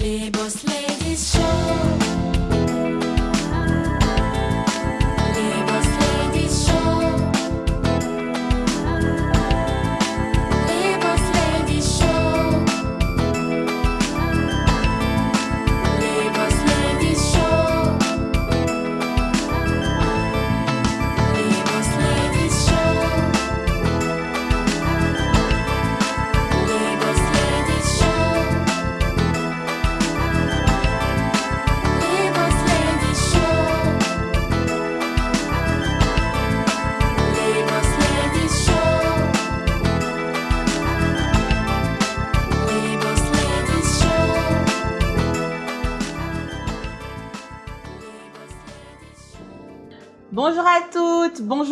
Les Boss Ladies Show.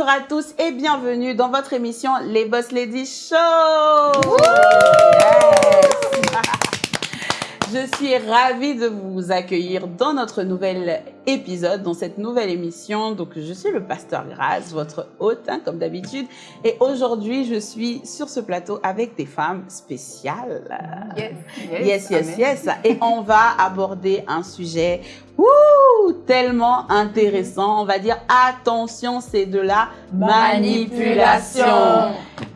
Bonjour à tous et bienvenue dans votre émission Les Boss Ladies Show. Je suis ravie de vous accueillir dans notre nouvel épisode, dans cette nouvelle émission. Donc, je suis le pasteur Grace, votre hôte, hein, comme d'habitude. Et aujourd'hui, je suis sur ce plateau avec des femmes spéciales. Yes, yes, yes. Et on va aborder un sujet ouh, tellement intéressant. On va dire attention, c'est de la manipulation.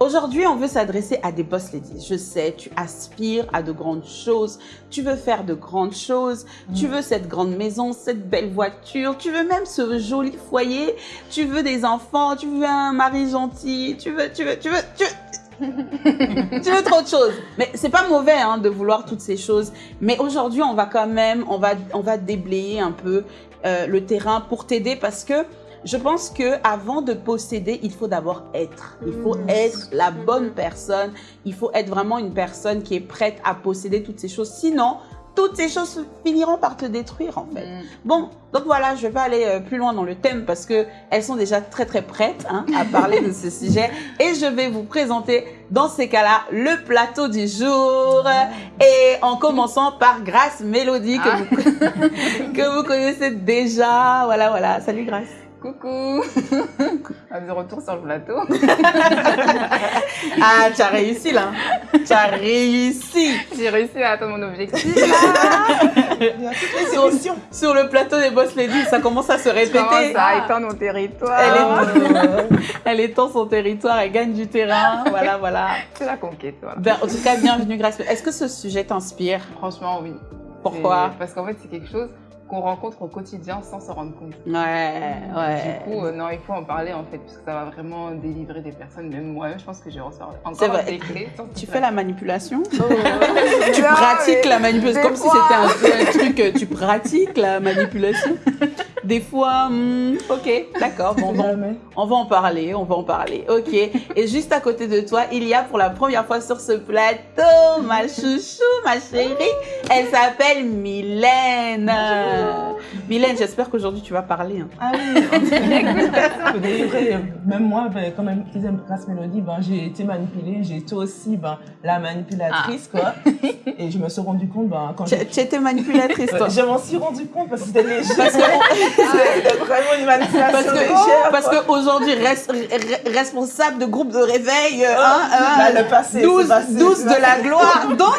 Aujourd'hui, on veut s'adresser à des boss ladies. Je sais, tu aspires à de grandes choses, tu veux faire de grandes choses, tu veux cette grande maison, cette belle voiture, tu veux même ce joli foyer, tu veux des enfants, tu veux un mari gentil, tu veux, tu veux, tu veux, tu veux. Tu veux trop de choses. Mais c'est pas mauvais hein, de vouloir toutes ces choses. Mais aujourd'hui, on va quand même, on va, on va déblayer un peu euh, le terrain pour t'aider parce que je pense que avant de posséder, il faut d'abord être. Il faut être la bonne personne. Il faut être vraiment une personne qui est prête à posséder toutes ces choses. Sinon, toutes ces choses finiront par te détruire en fait. Bon, donc voilà, je vais pas aller euh, plus loin dans le thème parce que elles sont déjà très très prêtes hein, à parler de ce sujet et je vais vous présenter dans ces cas-là le plateau du jour et en commençant par Grâce Mélodie que, vous, que vous connaissez déjà. Voilà, voilà. Salut Grâce. Coucou De retour sur le plateau. Ah, tu as réussi là. Tu as réussi. J'ai réussi à atteindre mon objectif. Sur, sur le plateau des Boss Ladies, ça commence à se répéter. à étendre mon territoire. Elle est, elle étend son territoire, elle gagne du terrain. Voilà, voilà. C'est la conquête, voilà. Ben, en tout cas, bienvenue Grâce. Est-ce que ce sujet t'inspire? Franchement, oui. Pourquoi? Parce qu'en fait, c'est quelque chose qu'on rencontre au quotidien sans se rendre compte. Ouais, ouais. Du coup, euh, non, il faut en parler en fait, parce que ça va vraiment délivrer des personnes. Même moi-même, je pense que j'ai C'est encore vrai. décret. sur Tu fais la manipulation. Tu Non, pratiques la manipulation des comme si c'était un, un truc, tu pratiques la manipulation Des fois, hmm, ok, d'accord, bon, bon, on va en parler, on va en parler, ok. Et juste à côté de toi, il y a pour la première fois sur ce plateau ma chouchou, ma chérie, elle s'appelle Mylène. Mylène, j'espère qu'aujourd'hui tu vas parler. hein. Ah oui, euh, Même moi, ben, comme elle disait Grace Mélodie, ben, j'ai été manipulée. J'ai été aussi ben, la manipulatrice, quoi. Et je me suis rendu compte, ben, quand Tu j'ai... tu étais manipulatrice, toi. Je m'en suis rendu compte parce que c'était léger. C'était vraiment une manipulation Parce que, légère. parce quoi. qu'aujourd'hui, responsable de groupe de réveil, euh, hein, hein, Là, le passé, 12, c'est passé, 12 c'est de la gloire. Donc,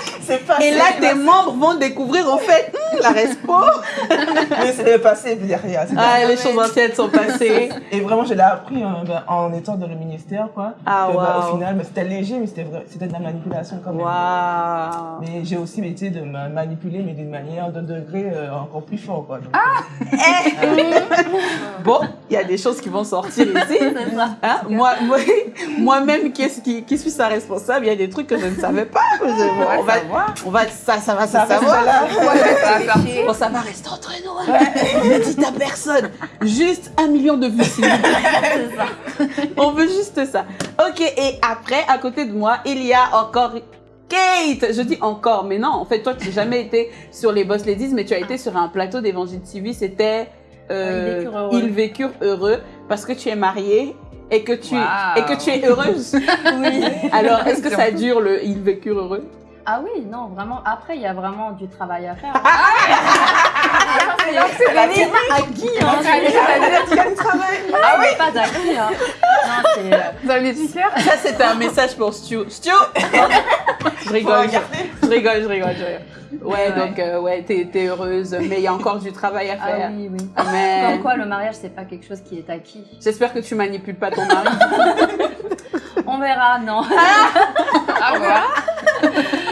passé. et là, tes membres vont découvrir en fait hum, la respo. Mais c'est le passé derrière. c'est Ah, derrière. les choses anciennes sont passées. Et vraiment, je l'ai appris euh, ben, en étant dans le ministère, quoi. Ah, Que, ben, waouh. Au final, ben, c'était léger, mais c'était vrai- c'était de la manipulation quand même. Waouh. Mais j'ai aussi été de ma- manipuler, mais d'une manière, d'un degré euh, encore plus fort. Quoi. Donc, Bon, il y a des choses qui vont sortir ici. Hein, moi, moi, moi-même, qui, qui, qui suis sa responsable, il y a des trucs que je ne savais pas. Je- bon, on va, on va, ça, ça va ça là. Ça va ça va rester entre Ne dites à personne. Juste un million de vues, s'il vous plaît. On veut juste ça. Ok, et après, à côté de moi, il y a encore Kate. Je dis encore, mais non, en fait, toi, tu n'as jamais été sur les Boss Ladies, mais tu as été sur un plateau d'Évangile TV. C'était euh, Ils vécurent heureux. Ils vécurent heureux parce que tu es mariée. Et que, tu, Wow. et que tu es heureuse. Oui. Alors, est-ce que ça dure le Ils vécurent heureux Ah oui, non, vraiment. Après, il y a vraiment du travail à faire. C'est là que c'est la vie. À qui hein Ah oui Pas d'acquis, hein. Non, c'est... euh, Vous avez des tickets Ça, c'était un message pour Stu. Stu Je rigole. Je rigole, je rigole, je rigole. Ouais, Ouais, ouais. donc euh, ouais, t'es t'es heureuse, mais il y a encore du travail à Ah faire. oui, oui. Mais Comme quoi, le mariage, c'est pas quelque chose qui est acquis. j'espère que tu manipules pas ton mari. On verra, non. Ah, voilà.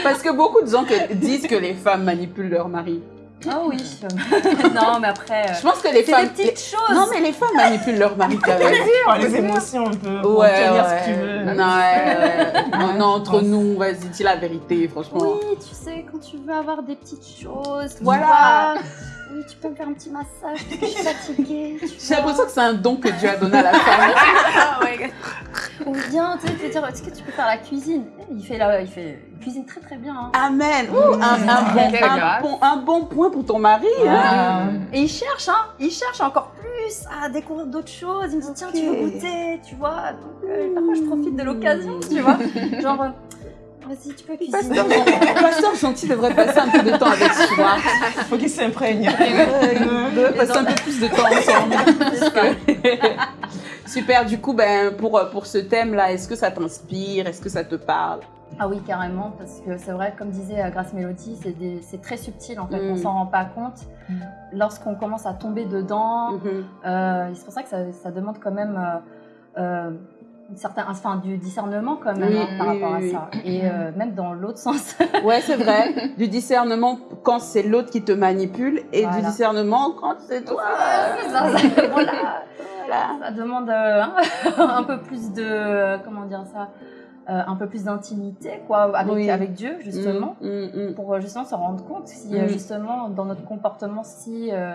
Parce que beaucoup de gens que- disent que les femmes manipulent leur mari. Ah oui. non, mais après, euh, Je pense que les c'est femmes. des petites choses. Non, mais les femmes manipulent leur mari quand même. Par les émotions, on peut Ouais, obtenir ouais. ce que tu veux. Non, ouais, ouais. Non, non, entre pense. nous, vas-y, dis la vérité, franchement. Oui, tu sais, quand tu veux avoir des petites choses. tu Voilà. Oui, tu peux me faire un petit massage parce que je suis fatiguée. J'ai l'impression que c'est un don que Dieu a donné à la femme. Ah, ouais. Ou bien, tu sais, te dire, est-ce que tu peux faire la cuisine? Il fait la, il fait, il cuisine très très bien. hein. Amen. Ouh, un, un bon, un, bon, un bon point pour ton mari. hein. Et il cherche, hein, il cherche encore plus à découvrir d'autres choses. Il me dit, tiens, tu veux goûter, tu vois. Donc, euh, parfois, je profite de l'occasion, tu vois. Genre, euh, vas-y, tu peux cuisiner. Pasteur, Pasteur Gentil devrait passer un peu de temps avec soi. Faut qu'il s'imprègne. On devrait passer un peu plus de temps ensemble. Super, du coup, ben, pour, pour ce thème-là, est-ce que ça t'inspire? Est-ce que ça te parle? Ah oui, carrément, parce que c'est vrai, comme disait euh, Grace Mélodie, c'est très subtil en fait, Mm. on s'en rend pas compte. Mm. Lorsqu'on commence à tomber dedans, Mhm. euh, c'est pour ça que ça, ça demande quand même euh, euh, une certaine, enfin, du discernement quand même Oui, hein, par oui, rapport oui, à ça. Et euh, même dans l'autre sens. Ouais, c'est vrai. Du discernement quand c'est l'autre qui te manipule et du discernement quand c'est toi. C'est ça, ça- voilà. Voilà. Ça demande euh, un peu plus de, comment dire ça, euh, un peu plus d'intimité quoi, avec, Oui. avec Dieu justement. Mm, mm, mm. pour justement se rendre compte si justement dans notre comportement si euh,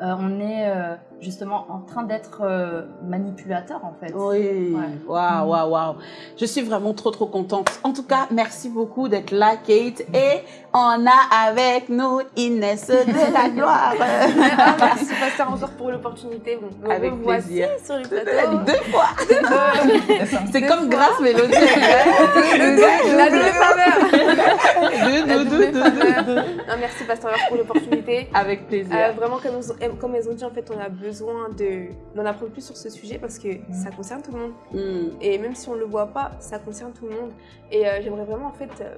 euh, on est justement en train d'être euh, manipulateur en fait. Oui, waouh, waouh, waouh. Je suis vraiment trop, trop contente. En tout cas, merci beaucoup d'être là, Kate. Et on a avec nous Inès de la gloire. Ah, merci pasteur encore pour l'opportunité. Avec revoici plaisir. sur le plateau. deux fois. C'est comme fois. Grâce Mélodie. La double faveur. Deux, deux, deux, deux, merci pasteur pour l'opportunité. Avec Euh, plaisir. vraiment, comme, comme elles ont dit, en fait, on a besoin de- d'en apprendre plus sur ce sujet parce que ça concerne tout le monde. Mm. Et même si on ne le voit pas, ça concerne tout le monde. Et euh, j'aimerais vraiment, en fait, euh,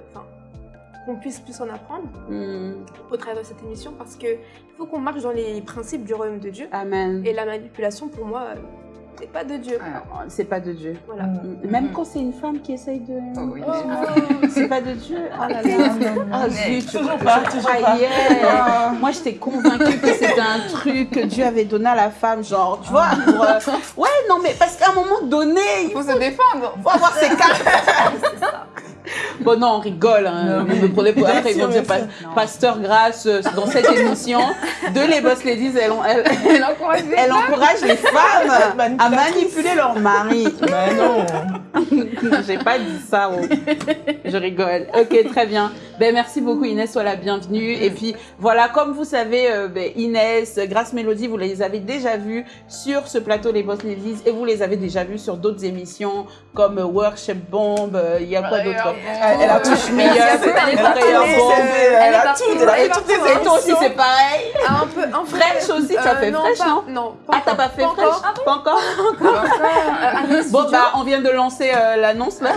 qu'on puisse plus en apprendre Mm. au travers de cette émission parce qu'il faut qu'on marche dans les principes du royaume de Dieu. Amen. Et la manipulation, pour moi, euh, c'est pas de Dieu. Ah, C'est pas de Dieu. Voilà. Mm. Même quand c'est une femme qui essaye de. Oh oui. C'est pas de Dieu. Oh là là. Ah zut, je- Toujours pas, je toujours pas. Ah. Moi, j'étais convaincue que c'était un truc que Dieu avait donné à la femme, genre, tu vois. pour, euh, Ouais, non, mais parce qu'à un moment donné, Il il faut se défendre. faut avoir ses cartes. Bon, non, on rigole. Hein. Non, Vous me prenez pour après, ils vont dire. Pasteur Grâce, euh, dans cette émission de Les Boss Ladies, elle, elle, Elle encourage les elle encourage les femmes à manipuler leur mari. Ben non. J'ai pas dit ça. oh. Je rigole. Ok, très bien. Ben merci beaucoup Inès, sois la bienvenue. Et puis voilà, comme vous savez, euh, ben, Inès, Grâce Mélodie, vous les avez déjà vues sur ce plateau Les Boss Ladies et vous les avez déjà vues sur d'autres émissions comme Worship Bomb. euh, Il y a quoi d'autre Elle, elle a tout Touche meilleur, Elle. Bomb. Elle, a tout, elle a Elle est toutes les. Et toi aussi, c'est pareil. Ah, un peu, un. Fresh aussi, tu as Euh, fait non, Fresh, pas- non Non, Ah, t'as pas fait Fresh encore. Pas encore Bon, bah, on vient de lancer euh, l'annonce là.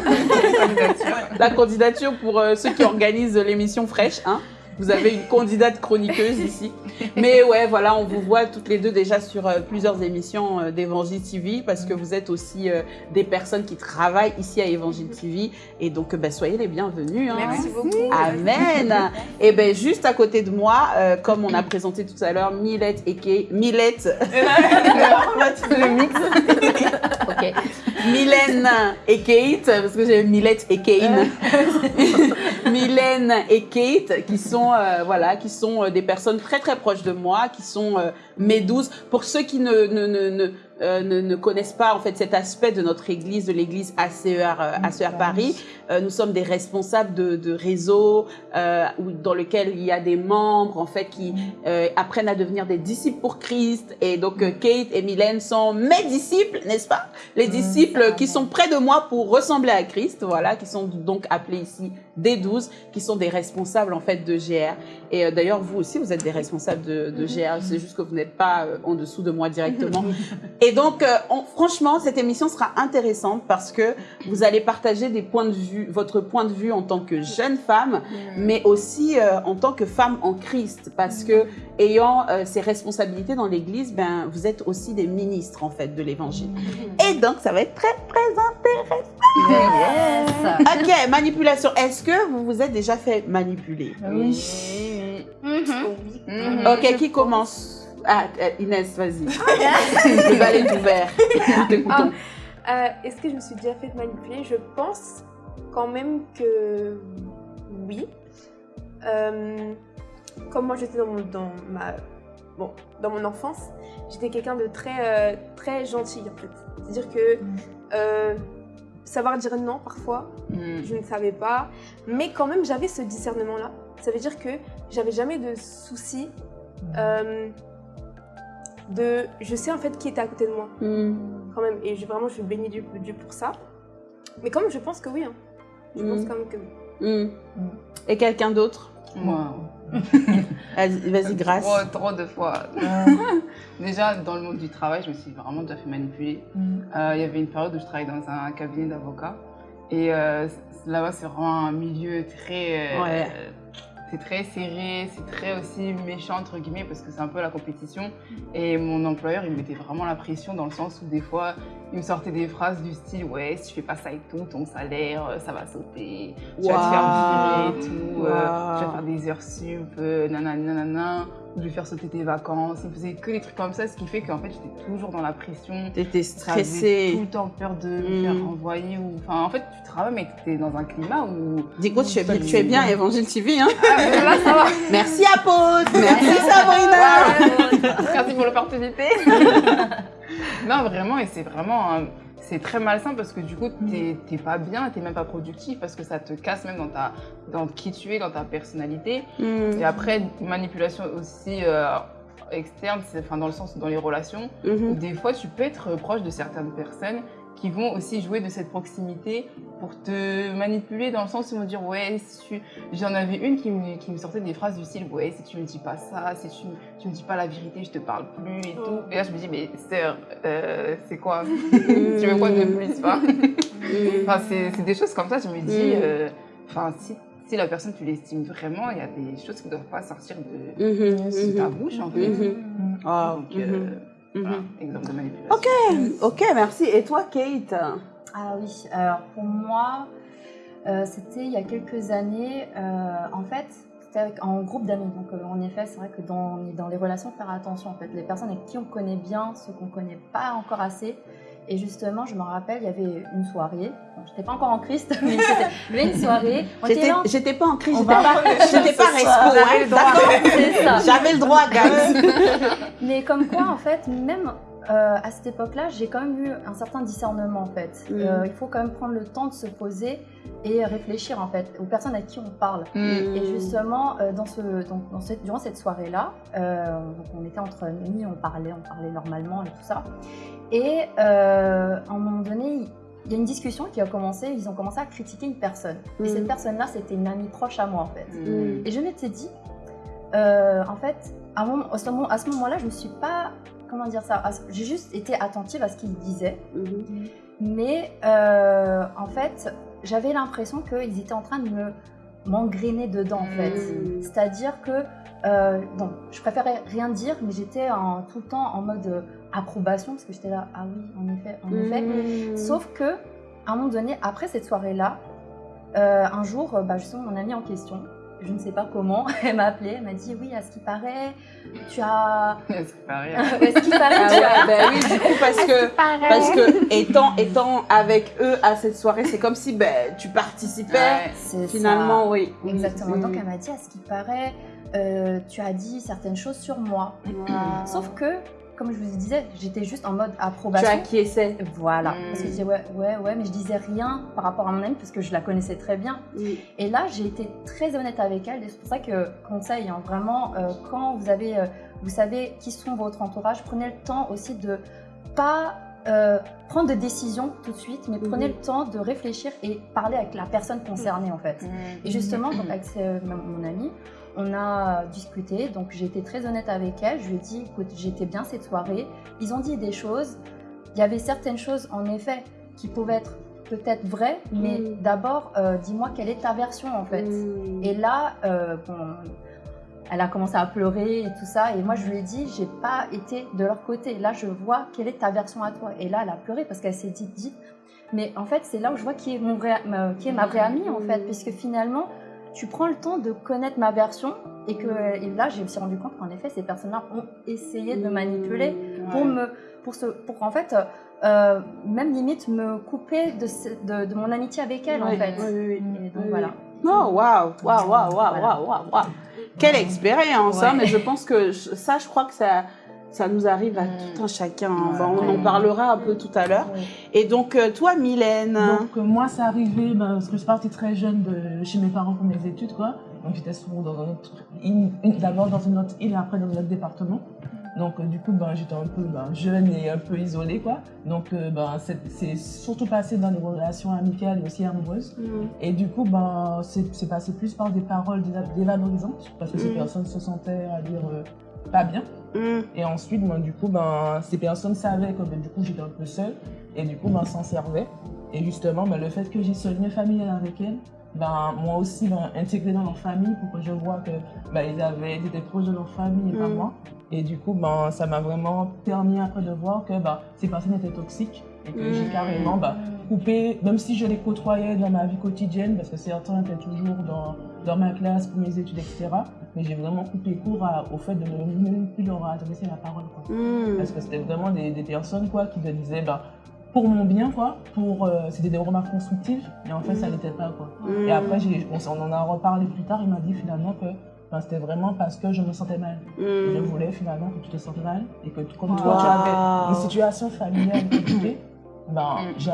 la candidature pour euh, ceux qui organisent l'émission fraîche. Hein. Vous avez une candidate chroniqueuse ici. Mais ouais, voilà, on vous voit toutes les deux déjà sur euh, plusieurs émissions euh, d'Evangile TV parce que vous êtes aussi euh, des personnes qui travaillent ici à Evangile TV. Et donc, bah, soyez les bienvenus. hein. Merci beaucoup. Amen. Et ben juste à côté de moi, euh, comme on a présenté tout à l'heure, Millette et Kay, Millette, le mix. ok. Mylène et Kate, parce que j'ai Millette et Kane. Mylène et Kate, qui sont euh, voilà, qui sont euh, des personnes très très proches de moi, qui sont euh, mes douces. Pour ceux qui ne ne, ne, ne, euh, ne, ne connaissent pas en fait cet aspect de notre église, de l'église ACER, euh, ACER Paris, nous sommes des responsables de, de réseaux dans lequel il y a des membres en fait qui apprennent à devenir des disciples pour Christ. Et donc Kate et Mylène sont mes disciples, n'est-ce pas? Les disciples qui sont près de moi pour ressembler à Christ, voilà, qui sont donc appelés ici des douze, qui sont des responsables en fait de GR. Et euh, d'ailleurs vous aussi vous êtes des responsables de, de GR. C'est juste que vous n'êtes pas euh, en dessous de moi directement. Et donc, euh, on- franchement, cette émission sera intéressante parce que vous allez partager des points de vue, votre point de vue en tant que jeune femme, mais aussi en tant que femme en Christ, parce que ayant ces responsabilités dans l'Église, ben vous êtes aussi des ministres en fait de l'Évangile. Et donc, ça va être très très Yes. Ok, manipulation. Est-ce que vous vous êtes déjà fait manipuler Oui. Mhm. Mhm. Ok, qui commence? Ah, euh, Inès, vas-y. Le bal est ouvert. T'écoutons. Euh, Est-ce que je me suis déjà fait manipuler? Je pense quand même que oui. Euh, comme moi j'étais dans, mon- dans ma bon dans mon enfance, j'étais quelqu'un de très euh, très gentil en fait. C'est-à-dire que euh, savoir dire non parfois, Mhm. je ne savais pas, mais quand même j'avais ce discernement là. Ça veut dire que j'avais jamais de soucis euh, de je sais en fait qui était à côté de moi Hmm. quand même. Et je, vraiment, je suis bénie Dieu, Dieu pour ça. Mais quand même, je pense que oui. hein. Je Mm. pense quand même que oui. Hmm. Et quelqu'un d'autre? Moi. vas-y, grâce. Trop, trop de fois. Déjà, dans le monde du travail, je me suis vraiment déjà fait manipuler. Euh, Il y avait une période où je travaillais dans un cabinet d'avocats. Et euh, là-bas, c'est vraiment un milieu très. euh, Ouais. C'est très serré, c'est très aussi méchant, entre guillemets, parce que c'est un peu la compétition. Et mon employeur, il me mettait vraiment la pression dans le sens où des fois, il me sortait des phrases du style Ouais, si tu fais pas ça et tout, ton salaire, euh, ça va sauter. Tu vas te faire virer et tout. euh, Waouh. tu vas faire des heures sup, euh, nanana, nanana. ou Je vais faire sauter tes vacances. Il me faisait que des trucs comme ça, ce qui fait qu'en fait, j'étais toujours dans la pression. T'étais J'avais tout stressée. le temps peur de me Mm. faire renvoyer. Ou... Enfin, en fait, tu travailles, mais tu es dans un climat où. Du coup, tu es, tu es bien Évangile TV, hein Ah, là, ça va. Merci Merci Sabrina Merci pour l'opportunité. non, vraiment, et c'est vraiment. un- C'est très malsain parce que du coup, t'es pas bien, t'es même pas productif parce que ça te casse même dans, ta, dans qui tu es, dans ta personnalité. Hmm. Et après, manipulation aussi euh, externe, enfin, dans le sens dans les relations. Mhm. où Des fois, tu peux être proche de certaines personnes qui vont aussi jouer de cette proximité pour te manipuler dans le sens où ils vont dire ouais si tu j'en avais une qui me, qui me sortait des phrases du style ouais si tu me dis pas ça si tu, tu me dis pas la vérité je te parle plus et tout. Et là je me dis mais sœur euh, c'est quoi? Tu veux quoi de plus enfin, enfin, c'est des choses comme ça je me dis Mm. euh, enfin si si la personne tu l'estimes vraiment il y a des choses qui ne doivent pas sortir de, Mhm, de ta mhm. bouche en fait. Mhm. Ah, donc euh, voilà, exemple de manipulation Ok, ok, merci. Et toi, Kate? Ah oui, alors pour moi, euh, c'était il y a quelques années. euh, en fait, c'était avec- en groupe d'amis. Donc, euh, en effet, c'est vrai que dans, dans les relations, faire attention. En fait, les personnes avec qui on connaît bien, ceux qu'on connaît pas encore assez. Et justement, je me rappelle, il y avait une soirée. Bon, j'étais pas encore en Christ, mais c'était- il y avait une soirée. J'étais pas en crise, On j'étais pas, j'étais pas respo, d'accord c'est ça. J'avais le droit, guys. Mais comme quoi, en fait, même euh, à cette époque-là, j'ai quand même eu un certain discernement, en fait. Mhm. Euh, il faut quand même prendre le temps de se poser et réfléchir, en fait, aux personnes à qui on parle. Mm. Et justement, euh, dans ce, donc, dans cette, durant cette soirée-là, on était entre amis, on parlait, on parlait normalement et tout ça. Et à un moment donné, il y a une discussion qui a commencé, ils ont commencé à critiquer une personne. Et cette personne-là, c'était une amie proche à moi, en fait. Mm. Et je m'étais dit, en fait, à, à ce moment-là, je me suis pas, comment dire ça, j'ai juste été attentive à ce qu'il disait, Mhm. mais euh, en fait, j'avais l'impression qu'ils étaient en train de me m'engrainer dedans, en fait. Mhm. C'est-à-dire que, euh, bon, je préférais rien dire, mais j'étais en- tout le temps en mode euh, approbation, parce que j'étais là, ah oui, en effet, en effet. Mhm. Sauf que, à un moment donné, après cette soirée-là, euh, un jour, bah, justement, mon amie en question, je ne sais pas comment, elle m'a appelée, elle m'a dit oui, à ce qui paraît, tu as. C'est pas rien. Ouais, à ce qui paraît, Ah tu as. ouais, ben oui, du coup, parce que, parce que étant, étant avec eux à cette soirée, c'est comme si ben, tu participais. Ouais. Finalement, ça. oui. Exactement. Donc elle m'a dit à ce qui paraît, euh, tu as dit certaines choses sur moi. Wow. Sauf que, comme je vous disais, j'étais juste en mode tu approbation. acquiesçais. Voilà. Mm. Parce que je disais ouais, ouais, ouais, mais je disais rien par rapport à mon amie parce que je la connaissais très bien. Et là, j'ai été très honnête avec elle. Et c'est pour ça que, conseil, hein, vraiment, euh, quand vous avez, euh, vous savez qui sont votre entourage, prenez le temps aussi de pas euh, prendre de décisions tout de suite, mais prenez Mhm. le temps de réfléchir et parler avec la personne concernée en fait. Et justement, donc, avec ce- mon mon amie, on a discuté, donc j'ai été très honnête avec elle, je lui ai dit, écoute, j'étais bien cette soirée, ils ont dit des choses, il y avait certaines choses en effet qui pouvaient être peut-être vraies, mais Mm. d'abord, euh, dis-moi quelle est ta version en fait. Mm. Et là, euh, bon, elle a commencé à pleurer et tout ça. Et moi, je lui ai dit, j'ai pas été de leur côté. Là, je vois quelle est ta version à toi. Et là, elle a pleuré parce qu'elle s'est dit, dit. Mais en fait, c'est là où je vois qui est, mon vrai, ma, qui est ma vraie amie, en fait. Puisque finalement, tu prends le temps de connaître ma version. Et que et là, je me suis rendu compte qu'en effet, ces personnes-là ont essayé de me manipuler pour me pour ce pour en fait euh, même limite me couper de, ce- de, de mon amitié avec elle en Ouais, fait et donc Oui, voilà Oh, waouh, waouh, waouh, waouh, waouh, waouh. Quelle expérience, hein, Ouais. mais je pense que je- ça, je crois que ça, ça nous arrive à Mm. tout un chacun. Ouais. Bah, on en parlera un peu tout à l'heure. Ouais. Et donc, euh, toi, Mylène, Donc, euh, moi, c'est arrivé ben, parce que je suis partie très jeune de chez mes parents pour mes études, quoi. Donc, j'étais souvent dans un autre, d'abord dans une autre île et après dans un autre département. Donc, euh, du coup, ben, j'étais un peu ben, jeune et un peu isolée, quoi. Donc, euh, ben, c'est surtout passé dans des relations amicales et aussi amoureuses. Mm. Et du coup, ben, c'est passé plus par des paroles déva- dévalorisantes parce que ces Mhm. personnes se sentaient, à dire, euh, pas bien. Et ensuite, ben, du coup, ben, ces personnes savaient que ben, du coup, j'étais un peu seule. Et du coup, ben, s'en servaient. Et justement, ben, le fait que j'ai ce lien familial avec elles, ben, moi aussi, ben, intégré dans leur famille pour que je vois que ben, ils, avaient, ils étaient proches de leur famille et pas Mm. moi. Et du coup, ben, ça m'a vraiment permis après de voir que ben, ces personnes étaient toxiques. Et que j'ai Mm. carrément ben, coupé, même si je les côtoyais dans ma vie quotidienne, parce que certains étaient toujours dans, dans ma classe pour mes études, etc. Mais j'ai vraiment coupé court à- au fait de ne même plus leur adresser la parole. Quoi. hmm. Parce que c'était vraiment des, des personnes quoi, qui me disaient bah, pour mon bien, quoi, pour, euh, c'était des remarques constructives, mais en fait ça n'était pas. Quoi. Hmm. Et après, on, en a reparlé plus tard, il m'a dit finalement que ben, c'était vraiment parce que je me sentais mal. Je Hmm. voulais finalement que tu te sentes mal et que comme Wow. toi tu avais une situation familiale compliquée, ben, j'ai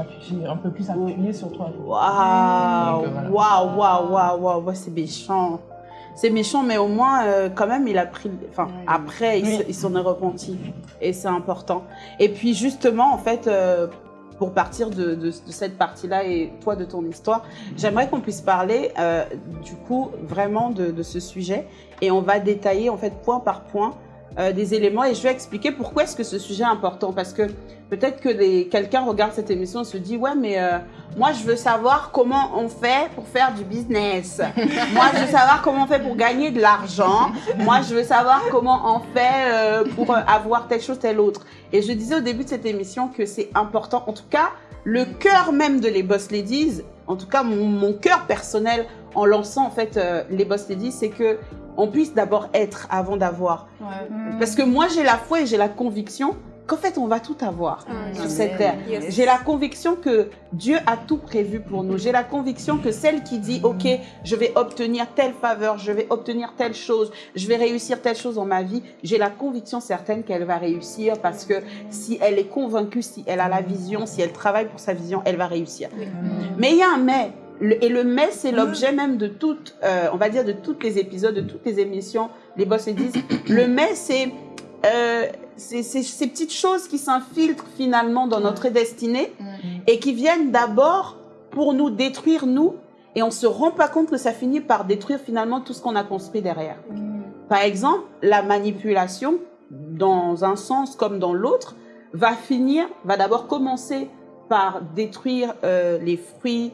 un peu plus appuyé sur toi. Waouh, euh, waouh, waouh, waouh, ouais, c'est méchant. C'est méchant, mais au moins, euh, quand même, il a pris. Enfin, après, il, se- il s'en est repenti. Et c'est important. Et puis, justement, en fait, euh, pour partir de, de- de cette partie-là et toi de ton histoire, j'aimerais qu'on puisse parler, euh, du coup, vraiment de, de ce sujet. Et on va détailler, en fait, point par point, euh, des éléments. Et je vais expliquer pourquoi est-ce que ce sujet est important. Parce que peut-être que quelqu'un regarde cette émission et se dit, ouais, mais. euh, moi, je veux savoir comment on fait pour faire du business. Moi, je veux savoir comment on fait pour gagner de l'argent. Moi, je veux savoir comment on fait euh, pour avoir telle chose, telle autre. Et je disais au début de cette émission que c'est important. En tout cas, le cœur même de les Boss Ladies, en tout cas mon, mon cœur personnel en lançant en fait euh, les Boss Ladies, c'est que on puisse d'abord être avant d'avoir. Parce que moi, j'ai la foi et j'ai la conviction qu'en fait, on va tout avoir Ah, sur cette terre. Yes. J'ai la conviction que Dieu a tout prévu pour nous. J'ai la conviction que celle qui dit, OK, je vais obtenir telle faveur, je vais obtenir telle chose, je vais réussir telle chose dans ma vie, j'ai la conviction certaine qu'elle va réussir parce que si elle est convaincue, si elle a la vision, si elle travaille pour sa vision, elle va réussir. Mais il y a un mais. Le- et le mais, c'est l'objet même de toutes, euh, on va dire, de tous les épisodes, de toutes les émissions, les boss et disent. Le mais, c'est euh, c'est- ces petites choses qui s'infiltrent finalement dans notre destinée et qui viennent d'abord pour nous détruire, nous, et on se rend pas compte que ça finit par détruire finalement tout ce qu'on a construit derrière. Par exemple, la manipulation, dans un sens comme dans l'autre, va finir, va d'abord commencer par détruire euh, les fruits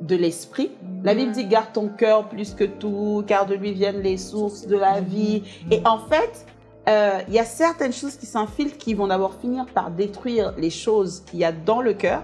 de l'esprit. La Bible dit garde ton cœur plus que tout, car de lui viennent les sources de la vie. Et en fait, euh, il y a certaines choses qui s'infiltrent qui vont d'abord finir par détruire les choses qu'il y a dans le cœur.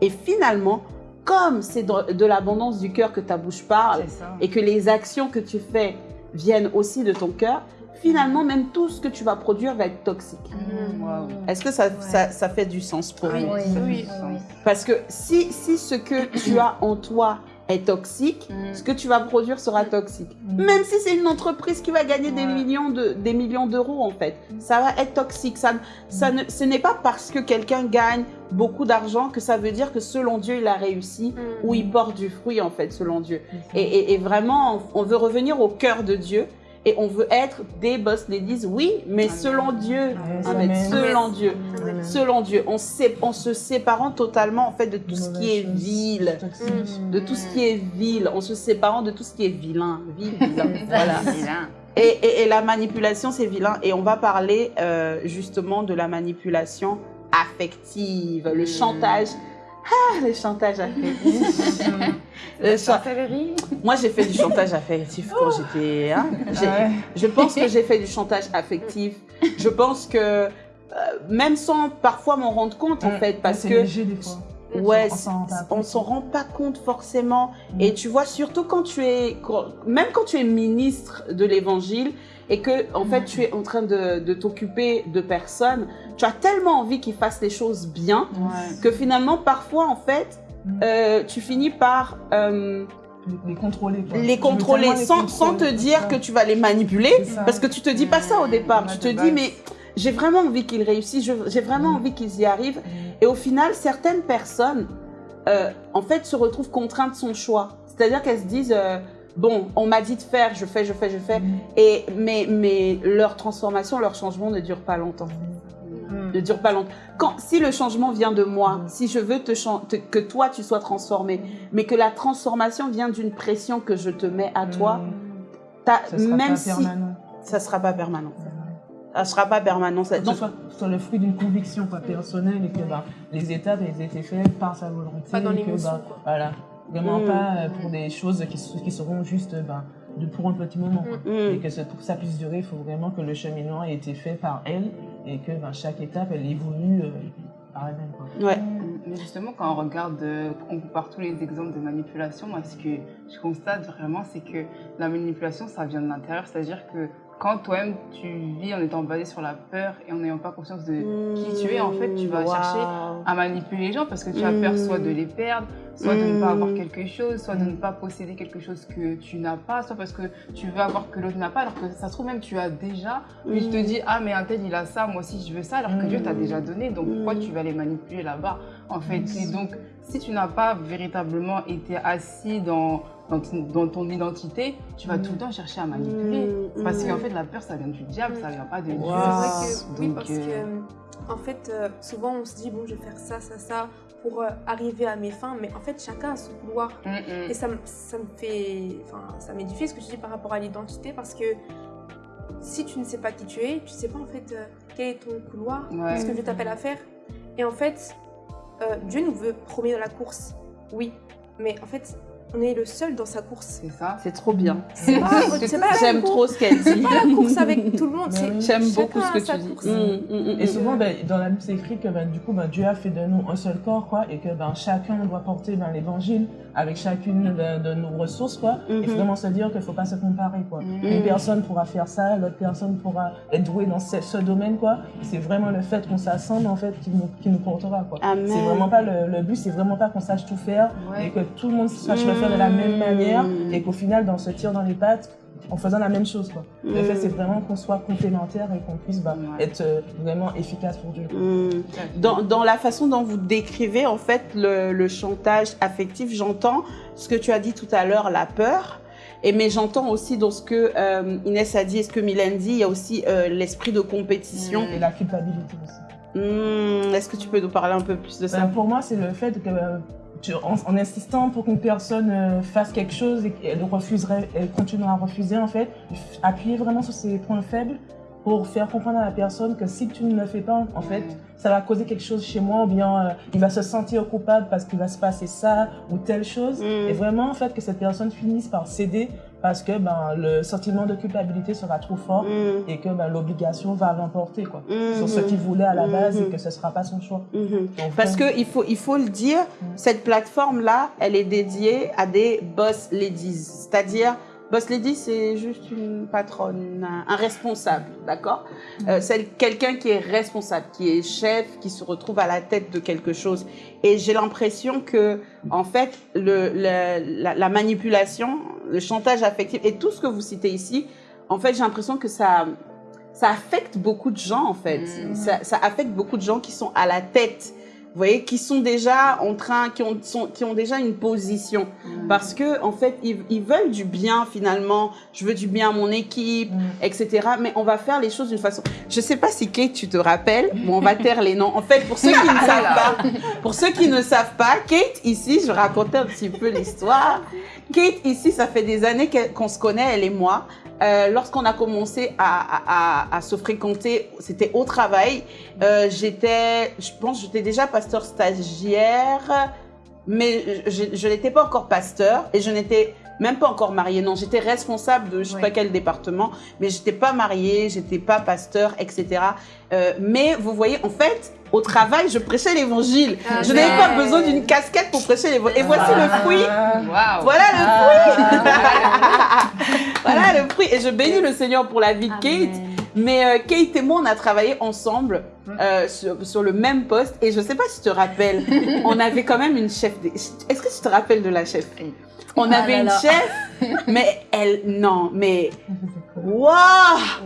Et finalement, comme c'est de, l'abondance du cœur que ta bouche parle, et que les actions que tu fais viennent aussi de ton cœur, finalement, même tout ce que tu vas produire va être toxique. Mm, wow. Est-ce que ça, ça, ça fait du sens pour Oui, vous? Oui, oui. Parce que si, si ce que tu as en toi est toxique, Mm. ce que tu vas produire sera toxique. Même si c'est une entreprise qui va gagner des millions de des millions d'euros en fait, ça va être toxique. Ça, ça ne, ce n'est pas parce que quelqu'un gagne beaucoup d'argent que ça veut dire que selon Dieu il a réussi Mm. ou il porte du fruit en fait selon Dieu. Et, et- et vraiment, on veut revenir au cœur de Dieu. Et on veut être des boss ladies, oui, mais Amen. selon Dieu. Amen. Amen. Amen. Selon Dieu. Amen. Selon Dieu. On, se séparant totalement en fait de tout ce qui est vil. toxiques. De tout ce qui est vil. En se séparant de tout ce qui est vilain. Vil, vilain. Voilà. Vilain. Et, et- et la manipulation, c'est vilain. Et on va parler euh, justement de la manipulation affective, le Mm. chantage. Ah, le chantage affectif. Le Moi, j'ai fait du chantage affectif quand j'étais. hein, Ouais. Je pense que j'ai fait du chantage affectif. Je pense que euh, même sans parfois m'en rendre compte en Mm. fait, parce que léger des fois. ouais, On s'en rend pas compte. s'en rend pas compte forcément. Mm. Et tu vois, surtout quand tu es, quand- même quand tu es ministre de l'évangile et que, en fait, tu es en train de, de t'occuper de personnes, tu as tellement envie qu'ils fassent les choses bien Ouais. que finalement, parfois, en fait, Mm. euh, tu finis par euh, Les, contrôler. quoi. les contrôler tellement les sans, sans te dire que tu vas les manipuler. Parce que tu te dis pas ça au départ. Tu te dis, mais j'ai vraiment envie qu'ils réussissent, j'ai vraiment Mm. envie qu'ils y arrivent. Mm. Et au final, certaines personnes, euh, en fait, se retrouvent contraintes de son choix. C'est-à-dire qu'elles se disent, euh, bon, on m'a dit de faire, je fais, je fais, je fais. Mm. Et, mais, mais leur transformation, leur changement ne dure pas longtemps. Mm. Ne dure pas longtemps. Quand, si le changement vient de moi, si je veux te chan- te- que toi tu sois transformé, mais que la transformation vient d'une pression que je te mets à toi, Mm. Ça sera même pas si permanent. ça sera pas permanent. Ça sera pas permanent. ça- Donc, soit, le fruit d'une conviction quoi, personnelle et que bah, les étapes elles étaient faites par sa volonté. Pas dans et que, l'émotion, bah, quoi. Voilà. Vraiment Mm. pas euh, pour des choses qui, qui seront juste euh, bah, de, pour un petit moment. quoi. Mm. Et que pour que ça puisse durer, il faut vraiment que le cheminement ait été fait par elle et que bah, chaque étape elle évolue euh, par elle-même. ouais. Mais justement, quand on regarde, euh, on compare tous les exemples de manipulation, moi, ce que je constate vraiment, c'est que la manipulation, ça vient de l'intérieur. C'est-à-dire que quand toi-même, tu vis en étant basé sur la peur et en n'ayant pas conscience de qui tu es, en fait, tu vas Waouh. chercher à manipuler les gens parce que tu as peur soit de les perdre, soit de ne pas avoir quelque chose, soit de ne pas posséder quelque chose que tu n'as pas, soit parce que tu veux avoir que l'autre n'a pas, alors que ça se trouve même tu as déjà, mais tu te Mm. dis ah mais un tel il a ça, moi aussi je veux ça, alors que. Dieu t'a déjà donné, donc pourquoi tu vas les manipuler là-bas en fait? Et donc si tu n'as pas véritablement été assis dans dans, ton- dans ton identité, tu vas Mm. tout le temps chercher à manipuler. Mm. Parce Mm. qu'en fait, la peur, ça vient du diable, ça vient pas de Dieu. Wow. C'est vrai que oui, parce euh, que euh, en fait, euh, souvent on se dit bon, je vais faire ça, ça, ça pour euh, arriver à mes fins, mais en fait, chacun a son couloir. mm, mm. Et ça, me- ça me fait, enfin, ça m'édifie ce que je dis par rapport à l'identité parce que si tu ne sais pas qui tu es, tu sais pas en fait euh, quel est ton couloir, Ouais. ce que Dieu t'appelle à faire. Et en fait, euh, Dieu nous veut premier dans la course, oui, mais en fait, on est le seul dans sa course. C'est ça. C'est trop bien. La J'aime trop ce qu'elle dit. c'est pas la course avec tout le monde. J'aime beaucoup ce que tu dis. Mm, mm, mm, Et mm. souvent, ben, dans la Bible, c'est écrit que ben, du coup, ben, Dieu a fait de nous un seul corps, quoi, et que ben, chacun doit porter ben, l'évangile avec chacune de, de nos ressources, quoi. Mhm. Et vraiment se dire qu'il ne faut pas se comparer, quoi. Mm. Une personne pourra faire ça, l'autre personne pourra être douée dans ce, ce domaine, quoi. C'est vraiment le fait qu'on s'assemble, en fait, qui nous, qui nous portera, quoi. C'est vraiment pas le, le but, c'est vraiment pas qu'on sache tout faire Ouais. et que tout le monde sache le faire de la même Mhm. manière et qu'au final, dans se tire dans les pattes en faisant la même chose, quoi. Le Mhm. fait, c'est vraiment qu'on soit complémentaires et qu'on puisse bah, Ouais. être euh, vraiment efficace pour Dieu. Mm. Dans, dans la façon dont vous décrivez en fait le, le chantage affectif, j'entends ce que tu as dit tout à l'heure, la peur. Et mais j'entends aussi dans ce que euh, Inès a dit et ce que Mylène dit, il y a aussi euh, l'esprit de compétition. Et la culpabilité aussi. Mm, Est-ce que tu peux nous parler un peu plus de ça? Ben, pour moi, c'est le fait que, euh, en, en insistant pour qu'une personne euh, fasse quelque chose et qu'elle refuserait, elle continuera à refuser, en fait, appuyer vraiment sur ses points faibles pour faire comprendre à la personne que si tu ne le fais pas, en fait, ça va causer quelque chose chez moi ou bien euh, il va se sentir coupable parce qu'il va se passer ça ou telle chose. Mm. Et vraiment, en fait, que cette personne finisse par céder parce que ben, le sentiment de culpabilité sera trop fort Mm. et que ben, l'obligation va l'emporter quoi, Mhm. sur ce qu'il voulait à la base et Mhm. que ce ne sera pas son choix. Mhm. Donc, Parce vraiment- que il faut, il faut le dire, Mm. cette plateforme-là, elle est dédiée à des boss ladies. C'est-à-dire, boss lady, c'est juste une patronne, un, responsable, d'accord Euh, C'est quelqu'un qui est responsable, qui est chef, qui se retrouve à la tête de quelque chose. Et j'ai l'impression que, en fait, le, le- la, la manipulation, le chantage affectif et tout ce que vous citez ici, en fait, j'ai l'impression que ça, ça affecte beaucoup de gens, en fait. Mm. Ça, ça affecte beaucoup de gens qui sont à la tête vous voyez, qui sont déjà en train, qui ont, sont- qui ont déjà une position. Parce que, en fait, ils, ils veulent du bien finalement. Je veux du bien à mon équipe, Mm. etc. Mais on va faire les choses d'une façon. Je sais pas si Kate, tu te rappelles, mais on va taire les noms. En fait, pour ceux qui ne savent pas, pour ceux qui ne savent pas, Kate ici, je raconter un petit peu l'histoire. Kate ici, ça fait des années qu'on se connaît, elle et moi. Euh, Lorsqu'on a commencé à, à- à- se fréquenter, c'était au travail. Euh, j'étais, je pense, j'étais déjà pasteur stagiaire, mais je, je n'étais pas encore pasteur et je n'étais même pas encore mariée. Non, j'étais responsable de je sais Oui. pas quel département, mais j'étais pas mariée, j'étais pas pasteur, etc. Euh, mais vous voyez, en fait, au travail, je prêchais l'évangile. Ah, je n'avais pas besoin d'une casquette pour prêcher l'évangile. Et voici le fruit. Waouh. Voilà le Ah, voilà le fruit. Et je bénis le Seigneur pour la vie de Kate. Mais euh, Kate et moi, on a travaillé ensemble euh, sur, sur le même poste. Et je sais pas si tu te rappelles, on avait quand même une chef. de- Est-ce que tu te rappelles de la chef? On Ah avait là une là. chef, mais elle, non, mais waouh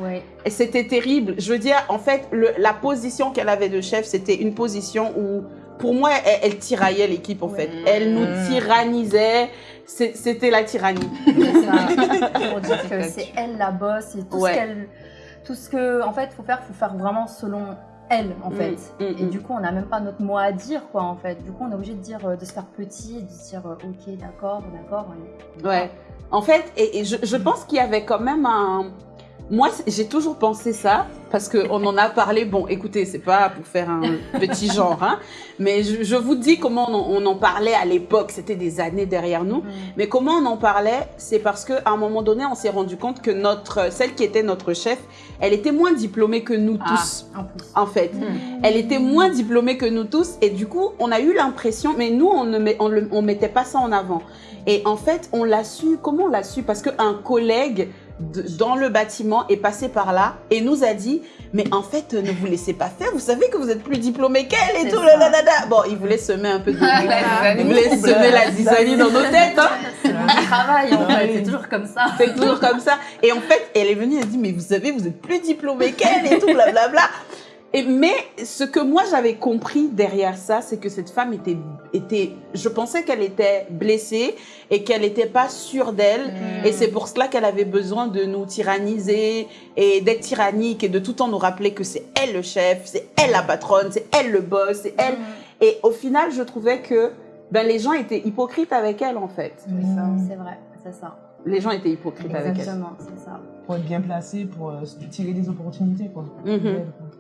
Ouais. Et c'était terrible. Je veux dire, en fait, le- la position qu'elle avait de chef, c'était une position où, pour moi, elle, elle tiraillait l'équipe, en fait. Elle nous Mm. tyrannisait. C'était la tyrannie. C'est. Pour dire que C'est c'est elle la boss et tout Ouais. ce qu'elle. Tout ce que. En fait, faut faire, faut faire vraiment selon elle, en Mm, fait. mm, Et mm. du coup, on n'a même pas notre mot à dire, quoi, en fait. Du coup, on est obligé de dire, euh, de se faire petit, de se dire, euh, ok, d'accord, d'accord. Ouais. En fait, et, et je, je pense qu'il y avait quand même un. Moi, j'ai toujours pensé ça parce qu'on en a parlé. Bon, écoutez, c'est pas pour faire un petit genre, hein, mais je, je vous dis comment on, en- on en parlait à l'époque. C'était des années derrière nous. Mais comment on en parlait C'est parce qu'à un moment donné, on s'est rendu compte que notre, celle qui était notre chef, elle était moins diplômée que nous Ah. tous, En fait. Elle était moins diplômée que nous tous et du coup, on a eu l'impression, mais nous, on ne met- on le- on mettait pas ça en avant. Et en fait, on l'a su, comment on l'a su? Parce qu'un collègue de- dans le bâtiment est passé par là et nous a dit, mais en fait, ne vous laissez pas faire, vous savez que vous êtes plus diplômé qu'elle et tout, là, là, là. Bon, il voulait semer un peu de... La il voulait semer la zizanie dans nos têtes, hein C'est mon travail, en fait. Oui. C'est toujours comme ça. c'est toujours comme ça. Et en fait, elle est venue, elle a dit, mais vous savez, vous êtes plus diplômé qu'elle et tout, blablabla. Et, mais ce que moi j'avais compris derrière ça, c'est que cette femme était, était, je pensais qu'elle était blessée et qu'elle n'était pas sûre d'elle. Mm. Et c'est pour cela qu'elle avait besoin de nous tyranniser et d'être tyrannique et de tout le temps nous rappeler que c'est elle le chef, c'est elle la patronne, c'est elle le boss, c'est elle. Et au final, je trouvais que ben, les gens étaient hypocrites avec elle en fait. C'est ça. C'est vrai, c'est ça. Les gens étaient hypocrites avec elle. Exactement, c'est ça. Pour être bien placé, pour euh, tirer des opportunités, quoi.